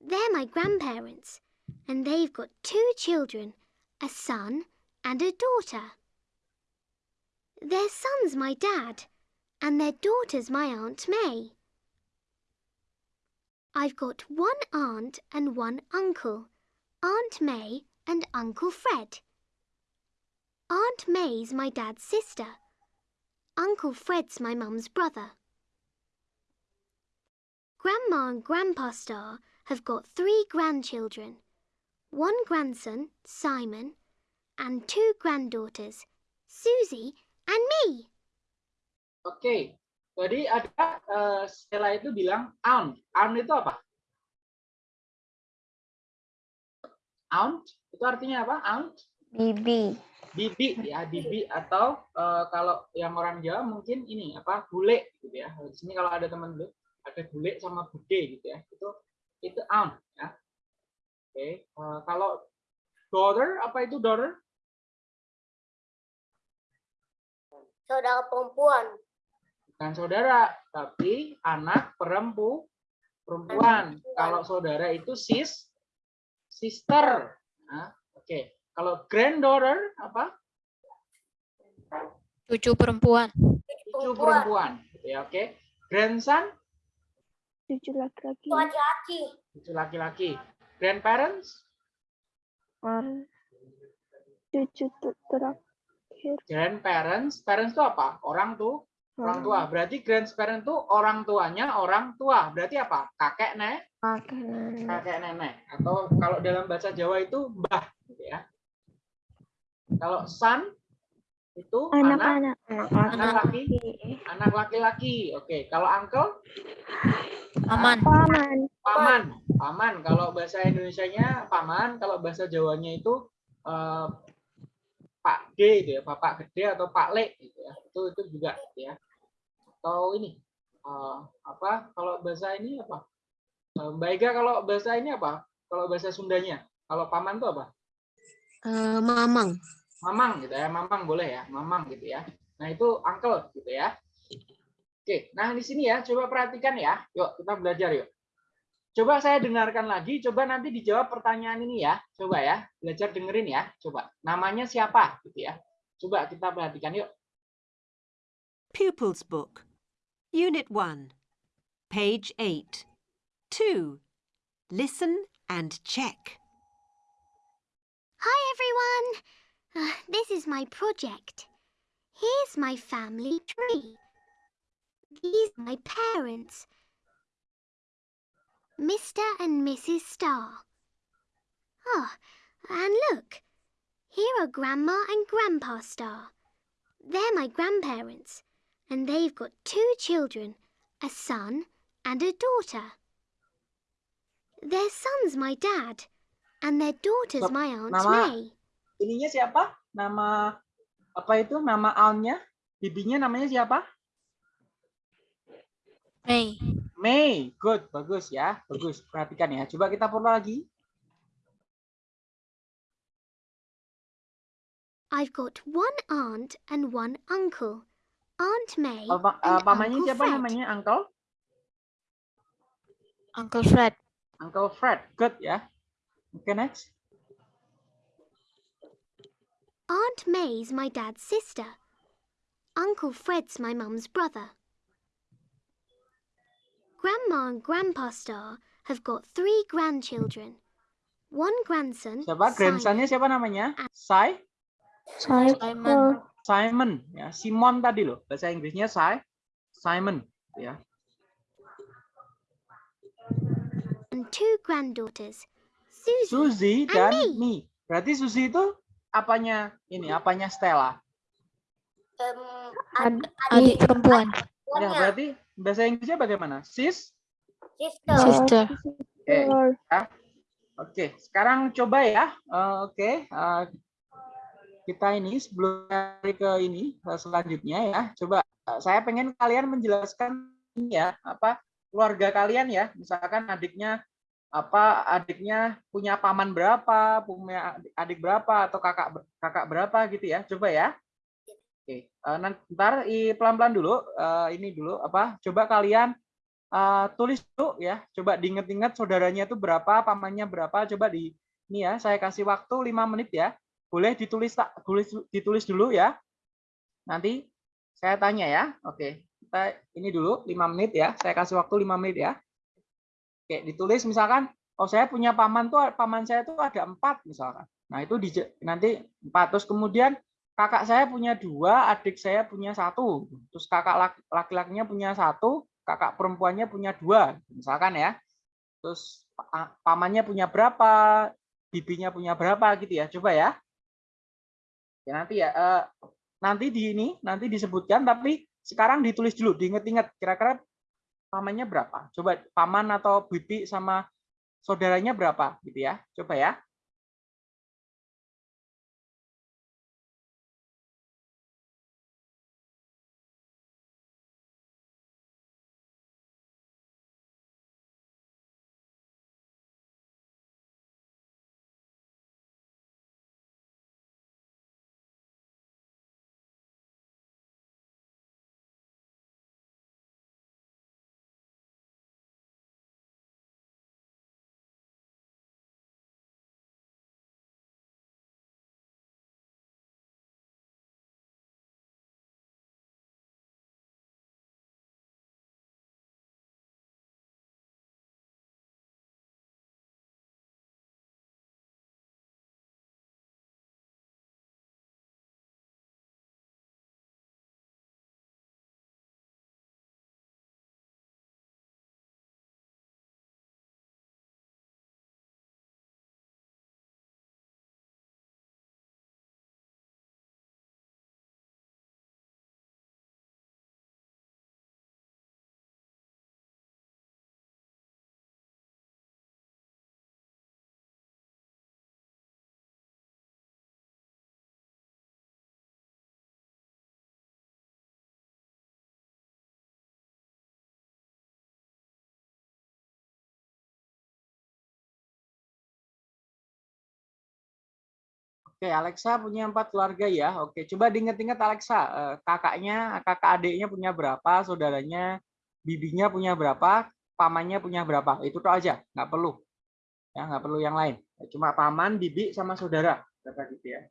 They're my grandparents, and they've got two children, a son and a daughter. Their son's my dad, and their daughter's my Aunt May. I've got one aunt and one uncle, Aunt May and Uncle Fred. Aunt May's my dad's sister. Uncle Fred's my mum's brother. Grandma and Grandpa Star have got three grandchildren one grandson, Simon, and two granddaughters, Susie and me. Oke, jadi ada eh, Stella itu bilang aunt. Aunt itu apa? Aunt itu artinya apa? Aunt? Bibi. Bibi ya, bibi atau eh, kalau yang orang Jawa mungkin ini apa? Bule gitu ya. Di sini kalau ada teman lu ada bule sama bude gitu ya. Itu itu aunt ya. Oke, eh, kalau daughter apa itu daughter? Saudara perempuan. bukan saudara, tapi anak perempu perempuan. perempuan. Kalau saudara itu sis sister. Nah, Oke, kalau granddaughter apa? Cucu perempuan. Cucu perempuan. Ya, oke. Grandson, Cucu laki-laki. Laki-laki. cucu laki-laki. Grandparents, Or Cucu terakhir. grandparents. Parents itu apa? Orang tuh, orang tua. Berarti grandparent itu orang tuanya orang tua. Berarti apa? Kakek, nek, kakek nenek. kakek nenek atau kalau dalam bahasa Jawa itu mbah gitu ya. Kalau son itu anak Anak-anak. Anak anak laki. laki anak laki-laki. Oke, kalau uncle Aman. Paman. paman. Paman kalau bahasa Indonesianya paman, kalau bahasa Jawanya itu eh, Pak D gitu ya, Bapak Gede atau Pak Le gitu ya. Itu itu juga gitu ya. Atau ini eh, apa kalau bahasa ini apa? Eh, Mbak Ega kalau bahasa ini apa? Kalau bahasa Sundanya, kalau paman itu apa? Eh, mamang. Mamang gitu ya, mamang boleh ya, mamang gitu ya. Nah itu uncle gitu ya. Oke, nah di sini ya, coba perhatikan ya. Yuk kita belajar yuk. Coba saya dengarkan lagi, coba nanti dijawab pertanyaan ini ya. Coba ya, belajar dengerin ya. Coba, namanya siapa gitu ya. Coba kita perhatikan yuk. Pupils Book, Unit 1, page 8. 2. Listen and check. Hi everyone! Uh, this is my project. Here's my family tree. These are my parents. Mr. and Mrs. Star. Oh, and look. Here are Grandma and Grandpa Star. They're my grandparents, and they've got two children, a son and a daughter. Their son's my dad, and their daughter's my Aunt Nama- May. Ininya siapa? Nama apa itu? Nama auntnya? Bibinya namanya siapa? May. May. Good, bagus ya. Bagus. Perhatikan ya. Coba kita perlu lagi. I've got one aunt and one uncle. Aunt May Oh, and eh, pamannya Uncle siapa Fred. namanya? Uncle? Uncle Fred. Uncle Fred. Good ya. Oke, next. Aunt May's my dad's sister. Uncle Fred's my mum's brother. Grandma and Grandpa Star have got three grandchildren. One grandson, Siapa? Grandsonnya Simon, siapa namanya? Ah. Sai? Simon. Simon. Ya, Simon tadi loh. Bahasa Inggrisnya Sai. Simon. Ya. and two granddaughters, Susie, Suzy and dan me. Mi. Berarti Suzy itu apanya? Ini apanya Stella? Em, Ad- Adik perempuan. Ya, berarti bahasa Inggrisnya bagaimana? Sis? sister. Sister. Oke. Sister. Oke, sekarang coba ya. Eh, Oke, eh, kita ini sebelum ke ini eh, selanjutnya ya. Coba eh, saya pengen kalian menjelaskan ini ya, apa keluarga kalian ya. Misalkan adiknya apa adiknya punya paman berapa, punya adik- berapa atau kakak kakak berapa gitu ya. Coba ya. Oke, eh, nanti ntar pelan-pelan dulu eh, ini dulu apa? Coba kalian eh, tulis dulu ya. Coba diinget-inget saudaranya itu berapa, pamannya berapa. Coba di ini ya, saya kasih waktu 5 menit ya. Boleh ditulis tak tulis ditulis dulu ya. Nanti saya tanya ya. Oke. Kita ini dulu 5 menit ya. Saya kasih waktu 5 menit ya. Oke, ditulis misalkan oh saya punya paman tuh paman saya tuh ada empat misalkan. Nah, itu di, nanti empat terus kemudian kakak saya punya dua, adik saya punya satu, terus kakak laki- laki-lakinya punya satu, kakak perempuannya punya dua, misalkan ya. Terus pa- pamannya punya berapa, bibinya punya berapa gitu ya. Coba ya. Ya nanti ya eh, nanti di ini nanti disebutkan tapi sekarang ditulis dulu, diinget-inget kira-kira pamannya berapa. Coba paman atau bibi sama saudaranya berapa gitu ya. Coba ya. Oke, Alexa punya empat keluarga ya. Oke, coba diinget-inget Alexa, eh, kakaknya, kakak adiknya punya berapa, saudaranya, bibinya punya berapa, pamannya punya berapa. Itu tuh aja, nggak perlu. Ya, nggak perlu yang lain. Cuma paman, bibi, sama saudara. Berapa gitu ya.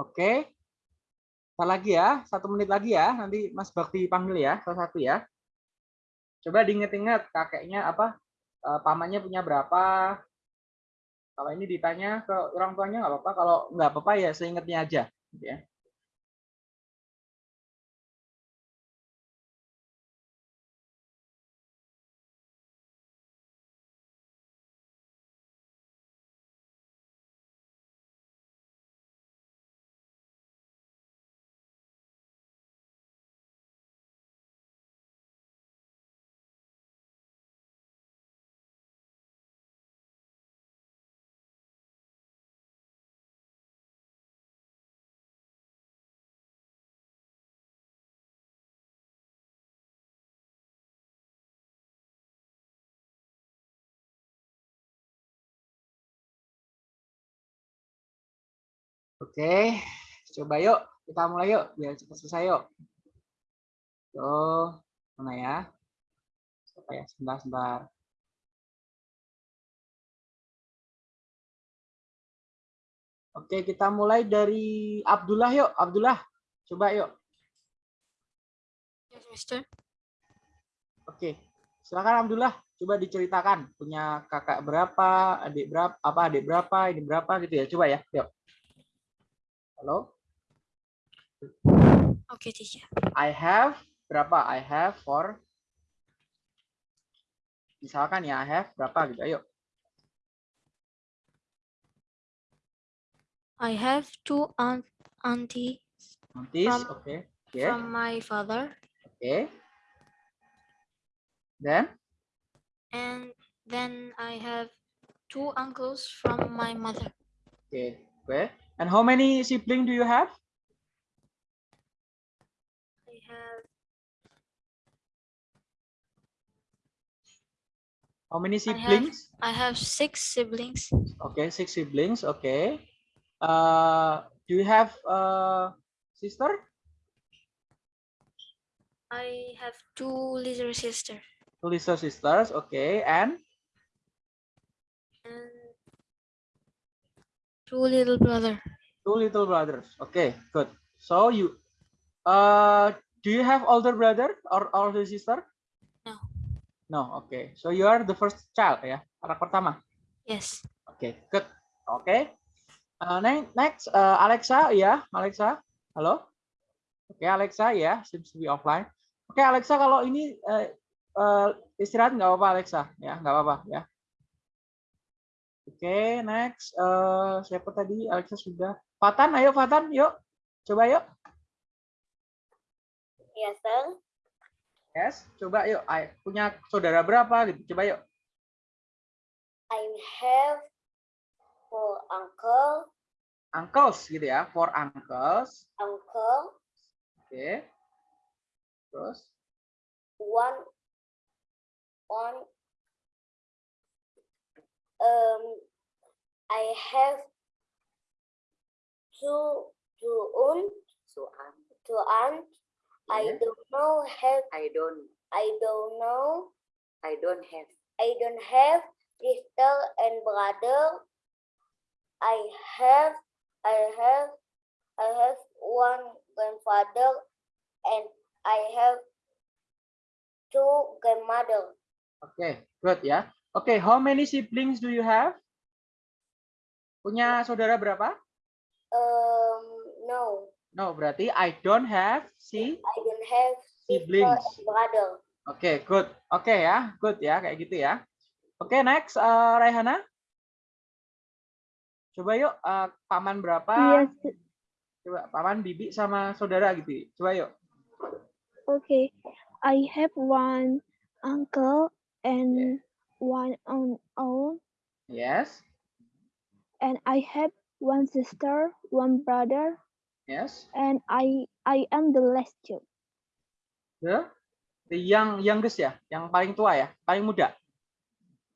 Oke. Ntar lagi ya, satu menit lagi ya. Nanti Mas Bakti panggil ya, salah satu ya. Coba diinget-inget kakeknya apa, eh, pamannya punya berapa. Kalau ini ditanya ke orang tuanya nggak apa-apa. Kalau nggak apa-apa ya seingetnya aja. gitu ya. Oke, coba yuk kita mulai yuk biar cepat selesai yuk. Tuh, mana ya? Siapa ya? Sebentar, sebentar. Oke, kita mulai dari Abdullah yuk. Abdullah, coba yuk. Yes, Mister. Oke, silakan Abdullah. Coba diceritakan punya kakak berapa, adik berapa, apa adik berapa, ini berapa gitu ya. Coba ya, yuk. Halo, Okay, teacher. I have berapa? I have for misalkan ya I have berapa gitu. Ayo. I have two aunt auntie Aunties, From- okay. Yeah, from my father, okay. Then, and then I have two uncles from my mother. okay, okay. And how many siblings do you have? I have How many I have- siblings? I have six siblings. Okay, six siblings. Okay. Uh, do you have a sister? I have two little sisters Two little sisters. Okay, and two little brother. two little brothers. Okay, good. So you, uh, do you have older brother or older sister? No. No. Okay. So you are the first child ya, anak pertama. Yes. Oke, good. Oke. Uh, ne- next, uh, Alexa, ya, Alexa. Halo. Oke, Alexa, ya, seems to be offline. Oke, Alexa, kalau ini uh, uh, istirahat nggak apa-apa, Alexa, ya, nggak apa-apa, ya. Oke, next, uh, siapa tadi? Alexa sudah. Fatan, ayo Fatan, yuk, coba yuk. Yes, sir. Yes, coba yuk. Ayo, punya saudara berapa gitu? Coba yuk. I have four uncle, Uncles gitu ya, for uncles. uncle, Oke. Terus, one, one. Um, I have two, two aunt, two aunt, two aunt. I don't know have. I don't. I don't know. I don't have. I don't have sister and brother. I have. I have. I have one grandfather, and I have two grandmother. Okay, good ya. Oke, how many siblings do you have? Punya saudara berapa? Um, no, No, berarti I don't have si. I don't have Siblings. brother. Oke, good. Oke ya, good ya, kayak gitu ya. Oke, next, uh, Raihana. Coba yuk, uh, paman berapa? Yes. Coba paman, bibi sama saudara gitu. Coba yuk. Okay. I have one uncle and one aunt, aunt, Yes, and I have one sister, one brother, yes. and I I am the last child. The, the young youngest ya, yang paling tua ya, paling muda.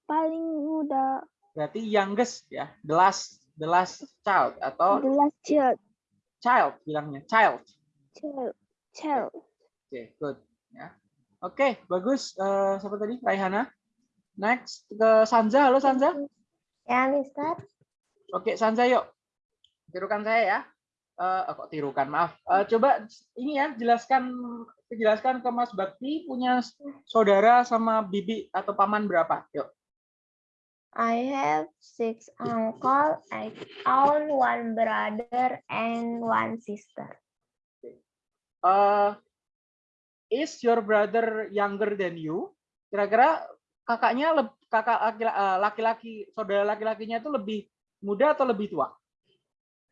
Paling muda, Berarti youngest ya, the last the last child atau the last child, child bilangnya, child. child, child. Oke, good. Ya. Oke, bagus. Eh, siapa tadi? Raihana. Next ke Sanza. Halo Sanza. Ya, Mister. Oke, Sanza yuk. Tirukan saya ya. Eh, oh, kok tirukan, maaf. Eh, coba ini ya, jelaskan jelaskan ke Mas Bakti punya saudara sama bibi atau paman berapa? Yuk. I have six uncle, I own one brother and one sister. Eh, is your brother younger than you? Kira-kira kakaknya kakak eh, laki-laki saudara laki-lakinya itu lebih muda atau lebih tua?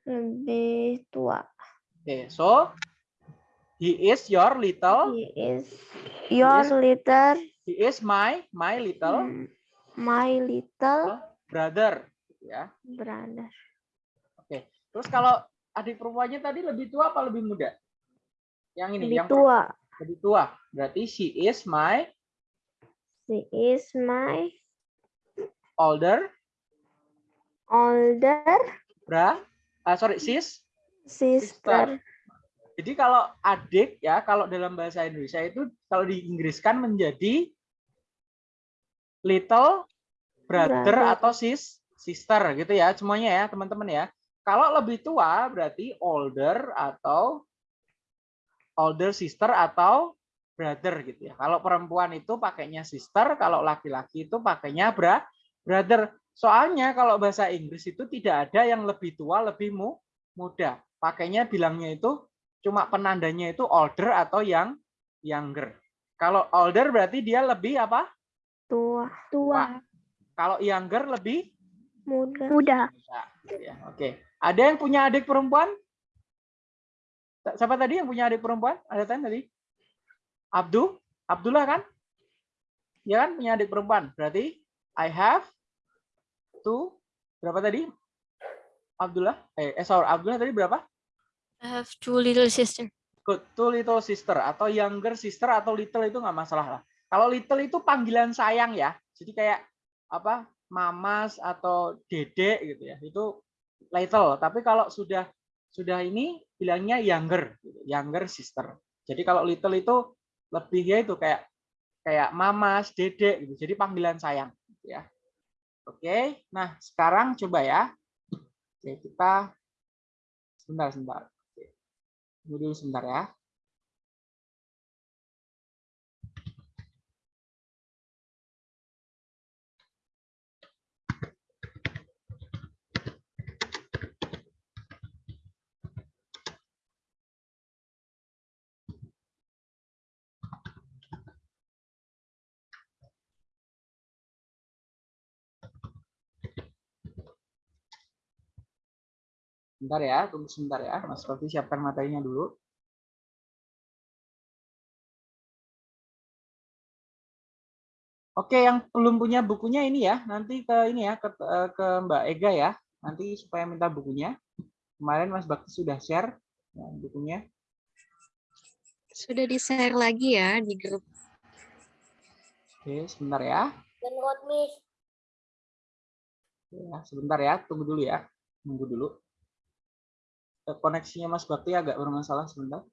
Lebih tua. Oke, so he is your little, He is your Yes. little, he is my my little mm, my little brother, ya. brother. Terus kalau adik perempuannya tadi lebih tua apa lebih muda? Yang ini, Lebih yang tua. lebih tua. Berarti she is my She is my older older bra, ah, sorry sis. sister. Jadi kalau adik ya, kalau dalam bahasa Indonesia itu kalau diinggriskan menjadi little brother, Brother. atau sis sister gitu ya, semuanya ya teman-teman ya. Kalau lebih tua berarti older atau older sister atau brother gitu ya. Kalau perempuan itu pakainya sister, kalau laki-laki itu pakainya bra brother. Soalnya kalau bahasa Inggris itu tidak ada yang lebih tua, lebih mu muda. Pakainya bilangnya itu cuma penandanya itu older atau yang younger. Kalau older berarti dia lebih apa? Tua. Tua. Kalau younger lebih Muda. Muda. Muda. Ya, Oke. Ada yang punya adik perempuan? Siapa tadi yang punya adik perempuan? Ada kan tadi? Abdul? Abdullah kan? Ya kan punya adik perempuan. Berarti I have two berapa tadi? Abdullah? Eh, eh sorry, Abdullah tadi berapa? I have two little sister. Good. Two little sister atau younger sister atau little itu nggak masalah lah. Kalau little itu panggilan sayang ya. Jadi kayak apa? Mamas atau dedek gitu ya. Itu little. Tapi kalau sudah sudah ini bilangnya younger, gitu. younger sister. Jadi kalau little itu lebih ya itu kayak kayak mamas, dedek gitu. Jadi panggilan sayang gitu ya. Oke. Nah, sekarang coba ya. Oke, kita sebentar sebentar. Oke. Dulu sebentar ya. Sebentar ya, tunggu sebentar ya. Mas Rofi siapkan materinya dulu. Oke, yang belum punya bukunya ini ya, nanti ke ini ya, ke, eh, ke Mbak Ega ya. Nanti supaya minta bukunya. Kemarin Mas Bakti sudah share ya, bukunya. Sudah di-share lagi ya di grup. Oke, sebentar ya. Dan? Ya, sebentar ya, tunggu dulu ya. Tunggu dulu. Koneksinya Mas Bakti agak bermasalah sebentar.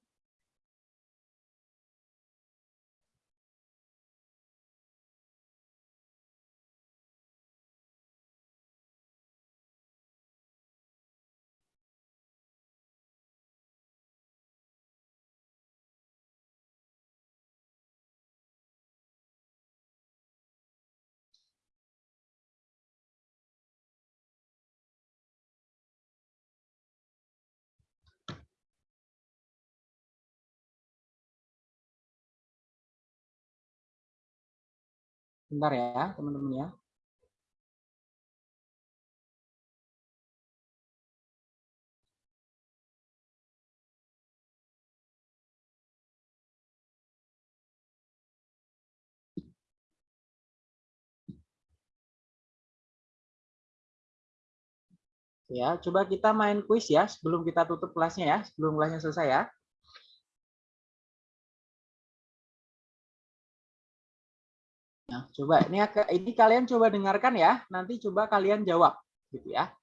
Bentar ya, teman-teman ya. Ya, coba kita main kuis ya sebelum kita tutup kelasnya ya, sebelum kelasnya selesai ya. Nah, coba ini ini kalian coba dengarkan ya, nanti coba kalian jawab gitu ya.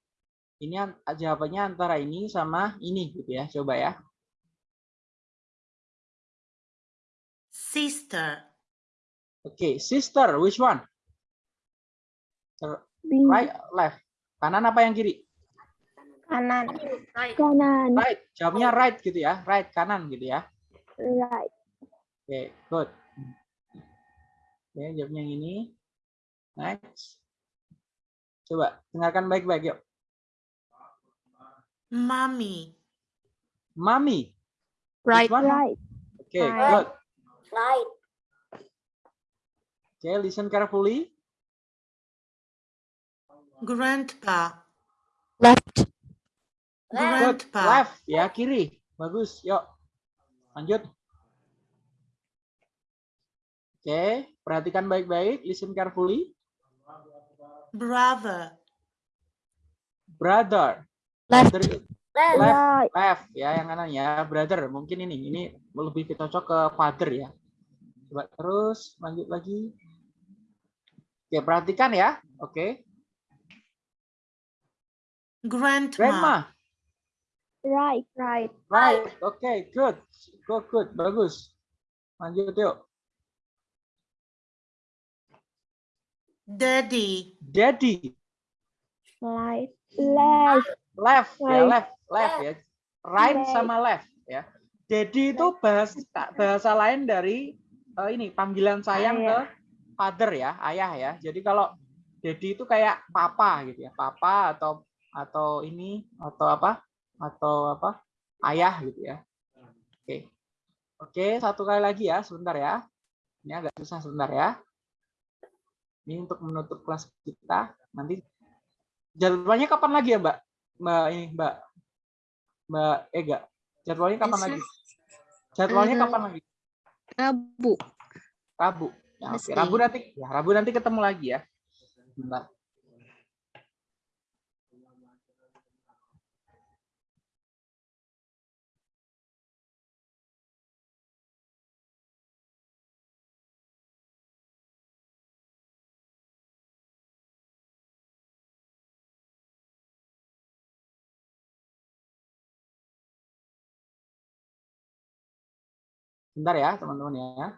Ini jawabannya antara ini sama ini gitu ya, coba ya. Sister. Oke, sister, which one? Right, left. Kanan apa yang kiri? Kanan. Kanan. Right, jawabnya right gitu ya, right kanan gitu ya. Right. Oke, good. Oke, jawabnya yang ini. Next. Coba dengarkan baik-baik yuk. Mommy. Mami. Right. Right. Oke, Right. good. Right. Oke, listen carefully. Grandpa. Left. Good. Grandpa. Left ya, kiri. Bagus. Yuk. Lanjut. Oke, perhatikan baik-baik, listen carefully. Brother. Brother. Left. Brother Left. left, ya yang kanan ya, brother. Mungkin ini ini lebih cocok ke father ya. Coba terus lanjut lagi. Oke, perhatikan ya. Oke. Grandma. Grandma. Right. Right. Right. Oke, good. Go good. Bagus. Lanjut yuk. Daddy. Daddy. Right. Left. Left ya, Right. left, left ya. Right Right. sama left ya. Daddy itu bahasa bahasa lain dari eh, ini panggilan sayang ke Ayah. father ya, ayah ya. Jadi kalau daddy itu kayak papa gitu ya, papa atau atau ini atau apa? Atau apa? Ayah gitu ya. Oke. Oke, satu kali lagi ya, sebentar ya. Ini agak susah sebentar ya. Ini untuk menutup kelas kita. Nanti Jadwalnya kapan lagi ya, Mbak? Mbak ini, Mbak. Mbak Ega. Jadwalnya kapan Besok. lagi? Jadwalnya Eh, kapan lagi? Rabu. Rabu. Ya, oke. Wednesday. Rabu nanti ya, Rabu nanti ketemu lagi ya. Bentar. Bentar ya, teman-teman ya.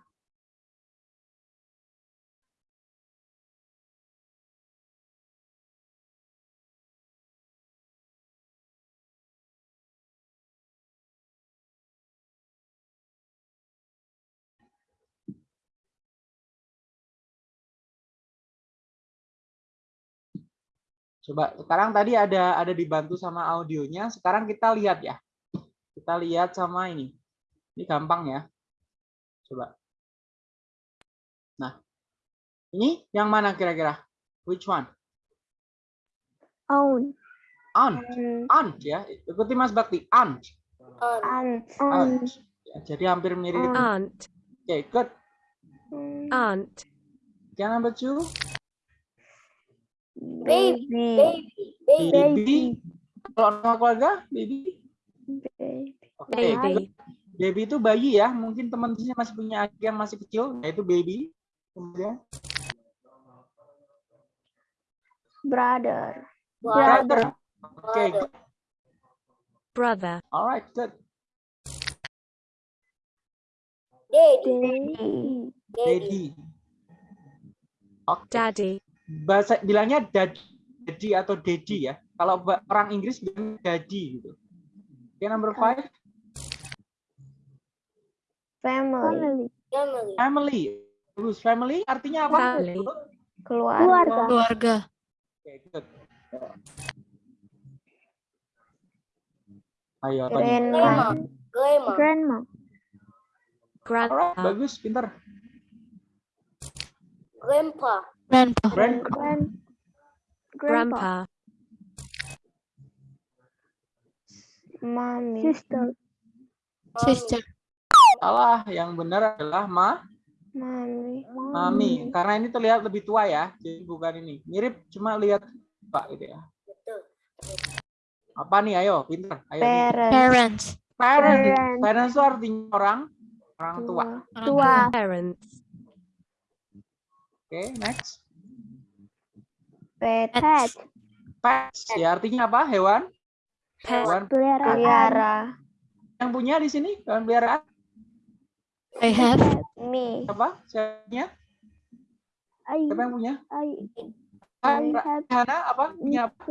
Coba sekarang tadi ada ada dibantu sama audionya. Sekarang kita lihat ya. Kita lihat sama ini. Ini gampang ya. Coba. Nah, ini yang mana kira-kira? Which one? Own. Aunt. Aunt ya. Ikuti Mas Bakti. Aunt. Aunt. Aunt. Ya, jadi hampir mirip. Oke, Aunt. good. Aunt. Okay, number two. Baby. Baby. Baby. Baby. Kalau nama keluarga, baby. Baby. Oke, Baby. good. Baby itu bayi ya. Mungkin teman di sini masih punya adik yang masih kecil, yaitu baby. Kemudian Brother. brother. Oke, Brother. good. Brother. alright, good. Daddy. Daddy. Daddy. Daddy. Oke. Daddy. Bahasa bilangnya dad, daddy atau daddy ya. Kalau orang Inggris bilang daddy gitu. Oke, number five. Family. Family. Family. Family. Bagus. Family artinya apa? Family. Keluarga. Keluarga. Keluarga. Oke, good. Ayo. Grandma. Grandma. Grandma. Alright, Grandpa. bagus, pinter. Grandpa. Grandpa. Grand, Grand. Grandpa. Grandpa. Mommy. Sister. Mommy. Sister. Salah. Yang benar adalah ma, Mommy. mami. Karena ini terlihat lebih tua ya. Jadi bukan ini. Mirip, cuma lihat pak gitu ya. Betul. Apa nih? Ayo, pinter. Ayo. Parents. Parents. Parents. Parents. Parents itu artinya orang, orang tua. Orang Tua. Parents. Oke, next. Pet. Pet. Pets. Ya artinya apa? Hewan. Pet. Hewan Peliharaan. Pelihara. yang punya di sini hewan peliharaan I have. Me. apa? Siapanya? I, Siapa yang punya? I, I have Hana apa? Punya apa?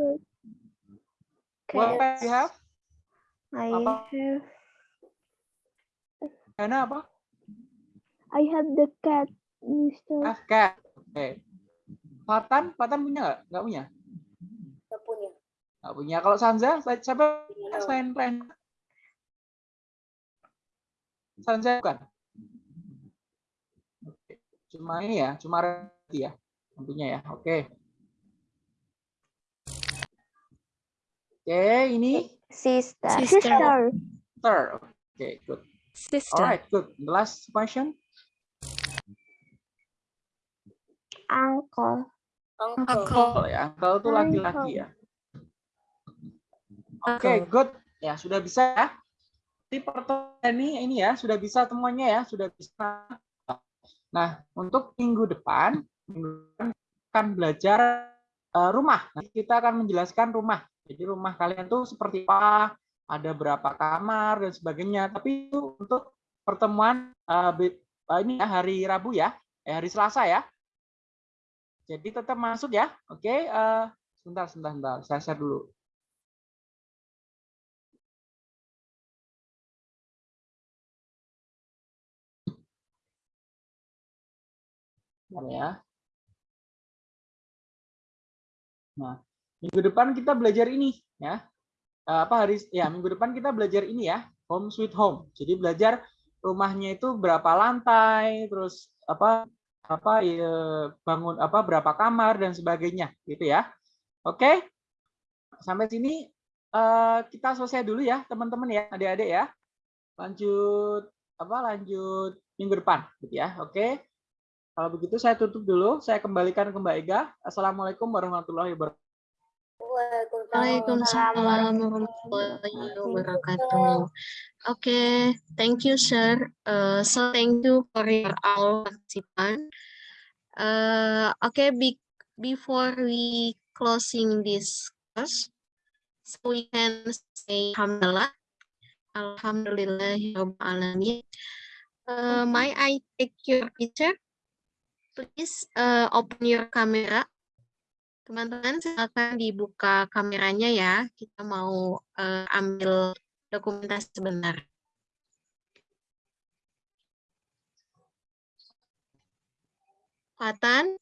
What Cat. pet you have? I Apa? have. Hana apa? I have the cat, Mister. Have cat. Oke. Fatan, Fatan punya nggak? Nggak punya. Nggak punya. Nggak punya. Kalau Sanza, siapa selain Ren? Sanza bukan. Cuma ini ya, cuma ya. Tentunya ya. Oke. Oke, ini Sister. Sister. Sister. Oke, good. Sister. Alright, good. The last question. Uncle. Uncle. Uncle. Ya, uncle itu laki-laki ya. Oke, Uncle. good. Ya, sudah bisa ya. Di pertemuan ini ini ya, sudah bisa semuanya ya, sudah bisa. Nah, untuk minggu depan, minggu depan akan belajar eh, rumah. Nanti kita akan menjelaskan rumah. Jadi rumah kalian tuh seperti apa, ada berapa kamar dan sebagainya. Tapi itu untuk pertemuan eh, ini ya hari Rabu ya, eh, hari Selasa ya. Jadi tetap masuk ya. Oke, eh, sebentar, sebentar, sebentar. Saya share dulu. Bentar ya. Nah, minggu depan kita belajar ini ya. Eh, Apa hari ya minggu depan kita belajar ini ya, home sweet home. Jadi belajar rumahnya itu berapa lantai, terus apa apa ya, bangun apa berapa kamar dan sebagainya gitu ya. Oke? sampai sini eh, kita selesai dulu ya teman-teman ya adik-adik ya lanjut apa lanjut minggu depan gitu ya oke kalau begitu saya tutup dulu saya kembalikan ke Mbak Ega assalamualaikum warahmatullahi wabarakatuh Waalaikumsalam warahmatullahi wabarakatuh. Okay, thank you, sir. Uh, so thank you for your all participant. Uh, okay, be before we closing this course, so we can say Alhamdulillah, Alhamdulillah, alamin. Uh, may I take your picture? Please uh, open your camera. Teman-teman, silakan dibuka kameranya ya. Kita mau uh, ambil dokumentasi sebentar. Fatan,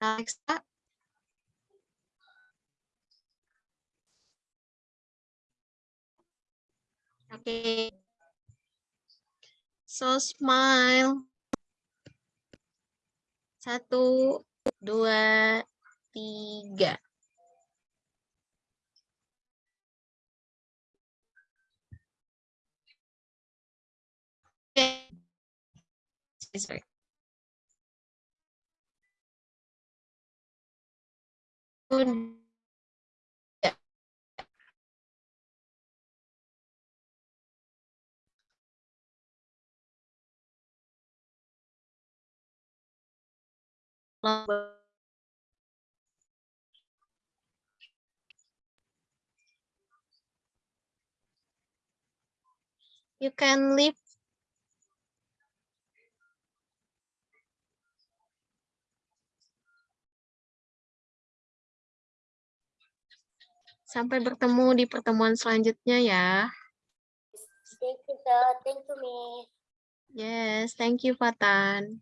Alexa, Oke. So smile. Satu, dua, tiga. Sorry. You can leave Sampai bertemu di pertemuan selanjutnya ya. Thank you, sir. Thank you, Miss. Yes, thank you Fatan.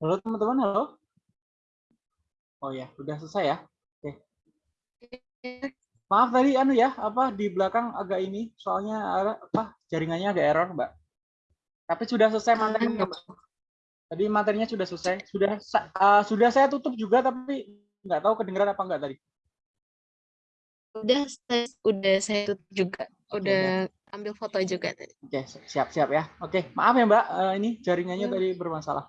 Halo teman-teman, halo. Oh ya, udah selesai ya. Oke. Maaf tadi anu ya, apa di belakang agak ini, soalnya apa jaringannya agak error, Mbak. Tapi sudah selesai materinya, Mbak. Tadi materinya sudah selesai. Sudah uh, sudah saya tutup juga tapi nggak tahu kedengeran apa enggak tadi. Udah saya, udah saya tutup juga. Udah ambil foto juga tadi. Oke, siap-siap ya. Oke, maaf ya, Mbak. eh, ini jaringannya Ya. tadi bermasalah.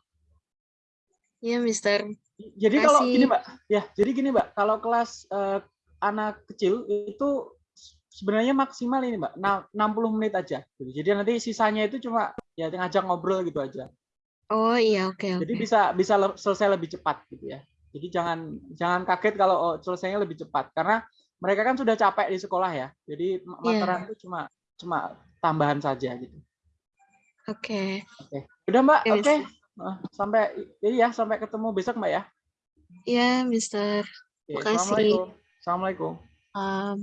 Ya, Mister. Jadi kalau Kasih. gini Mbak, ya jadi gini Mbak, kalau kelas eh, anak kecil itu sebenarnya maksimal ini Mbak, na- 60 menit aja. Jadi nanti sisanya itu cuma ya ngajak ngobrol gitu aja. Oh iya, oke Jadi oke. bisa bisa le- selesai lebih cepat gitu ya. Jadi jangan jangan kaget kalau oh, selesainya lebih cepat karena mereka kan sudah capek di sekolah ya. Jadi Iya. materan itu cuma cuma tambahan saja gitu. Oke. Oke. Udah Mbak, Oke, oke. Sampai iya sampai ketemu besok Mbak ya. Ya, Mister. Oke, Makasih. Assalamualaikum. Assalamualaikum. Um,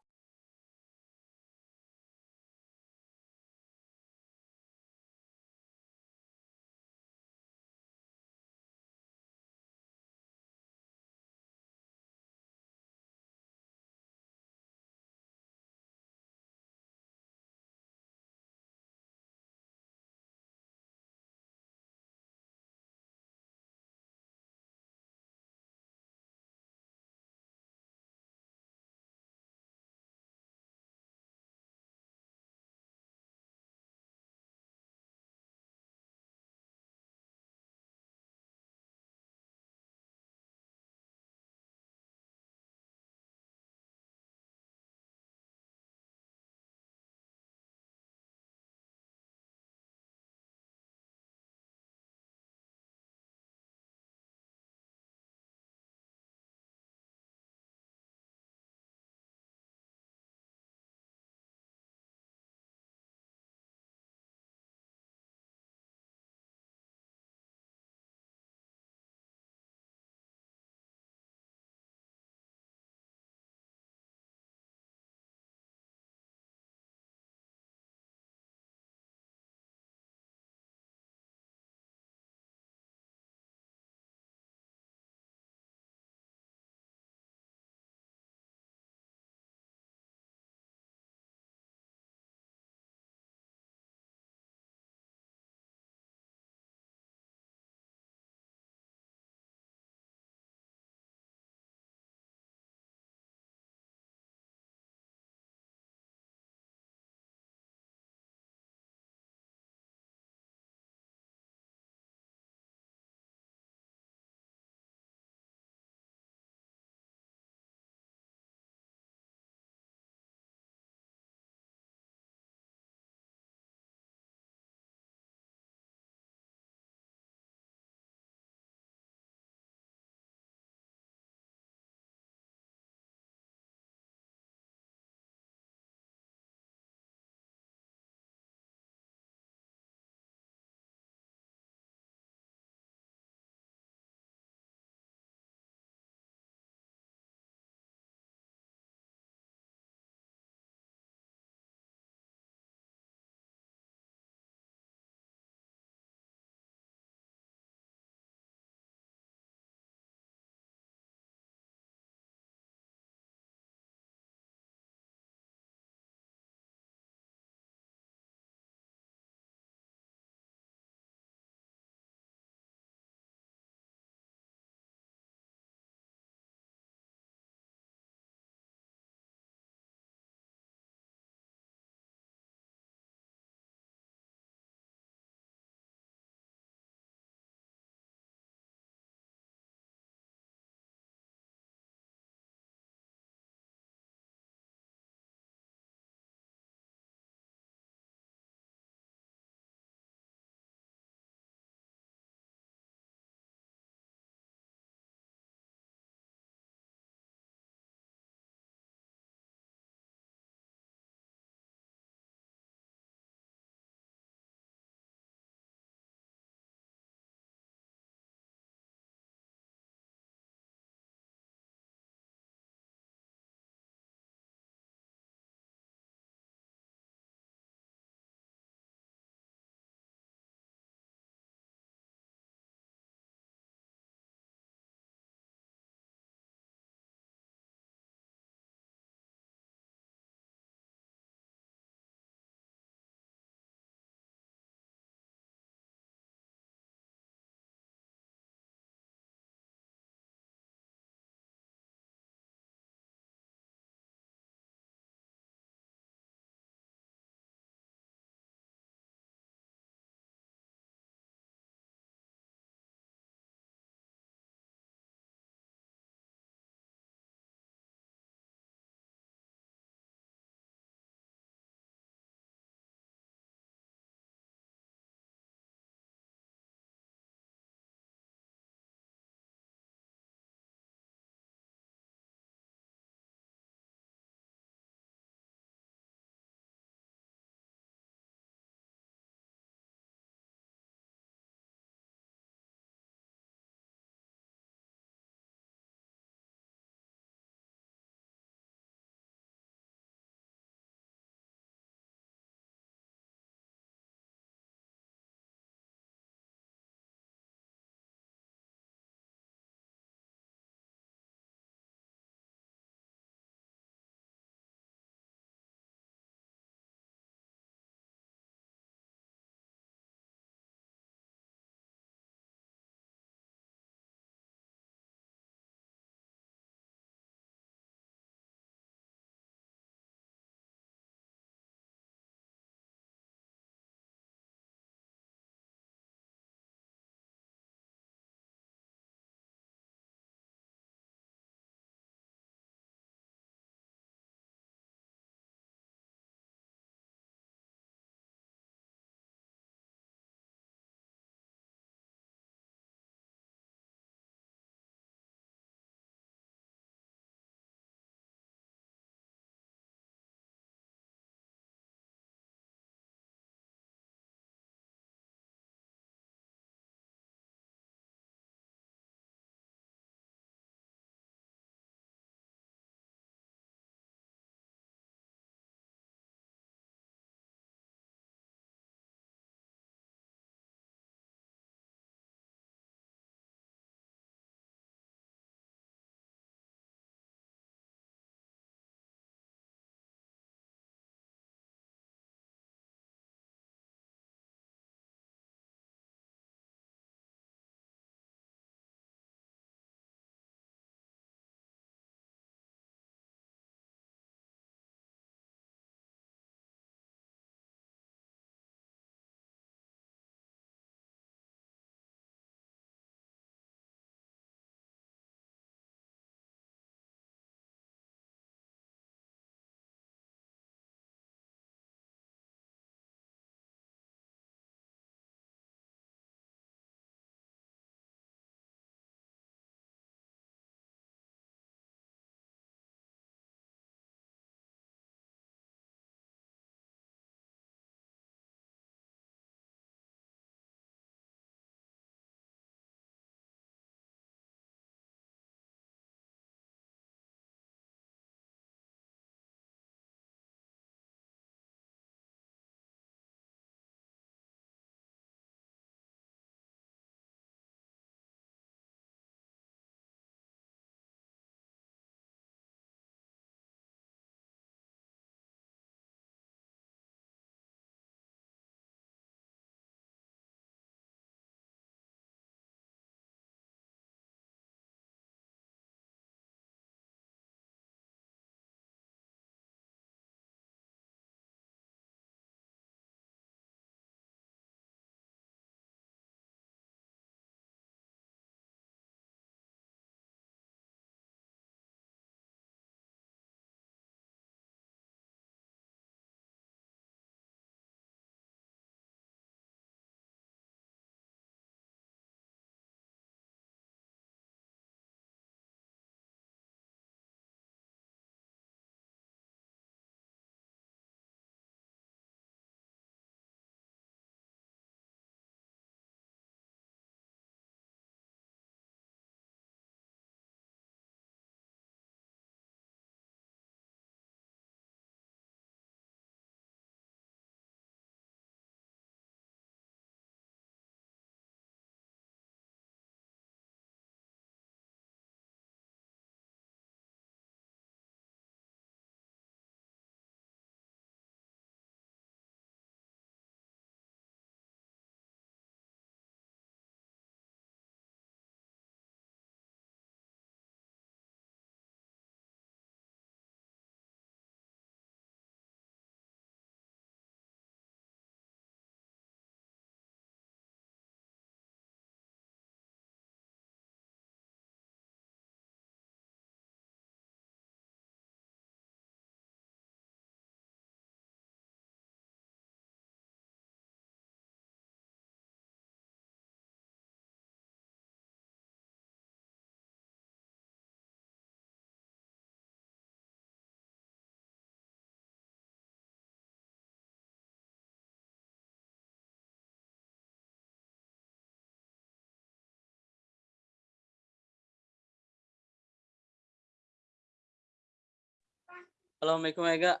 Assalamualaikum Ega.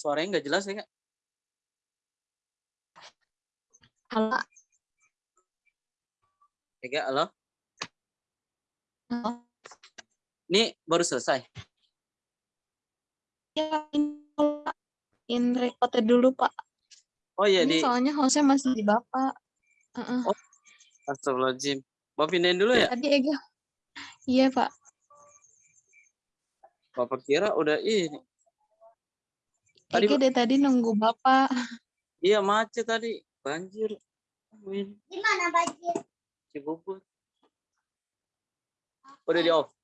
Suaranya nggak jelas ya, Kak? Halo. Ega, halo? Halo. Ini baru selesai. Ya, in recorded dulu, Pak. Oh iya, Ini di soalnya hostnya masih di Bapak. Heeh. Oh. Astagfirullahaladzim. Mau pindahin dulu ya? Tadi Ega. Iya, Pak. Bapak kira udah ini. Tadi, Ega dari tadi nunggu Bapak. iya macet tadi. Banjir. Di mana banjir? Cibubur. Udah di off.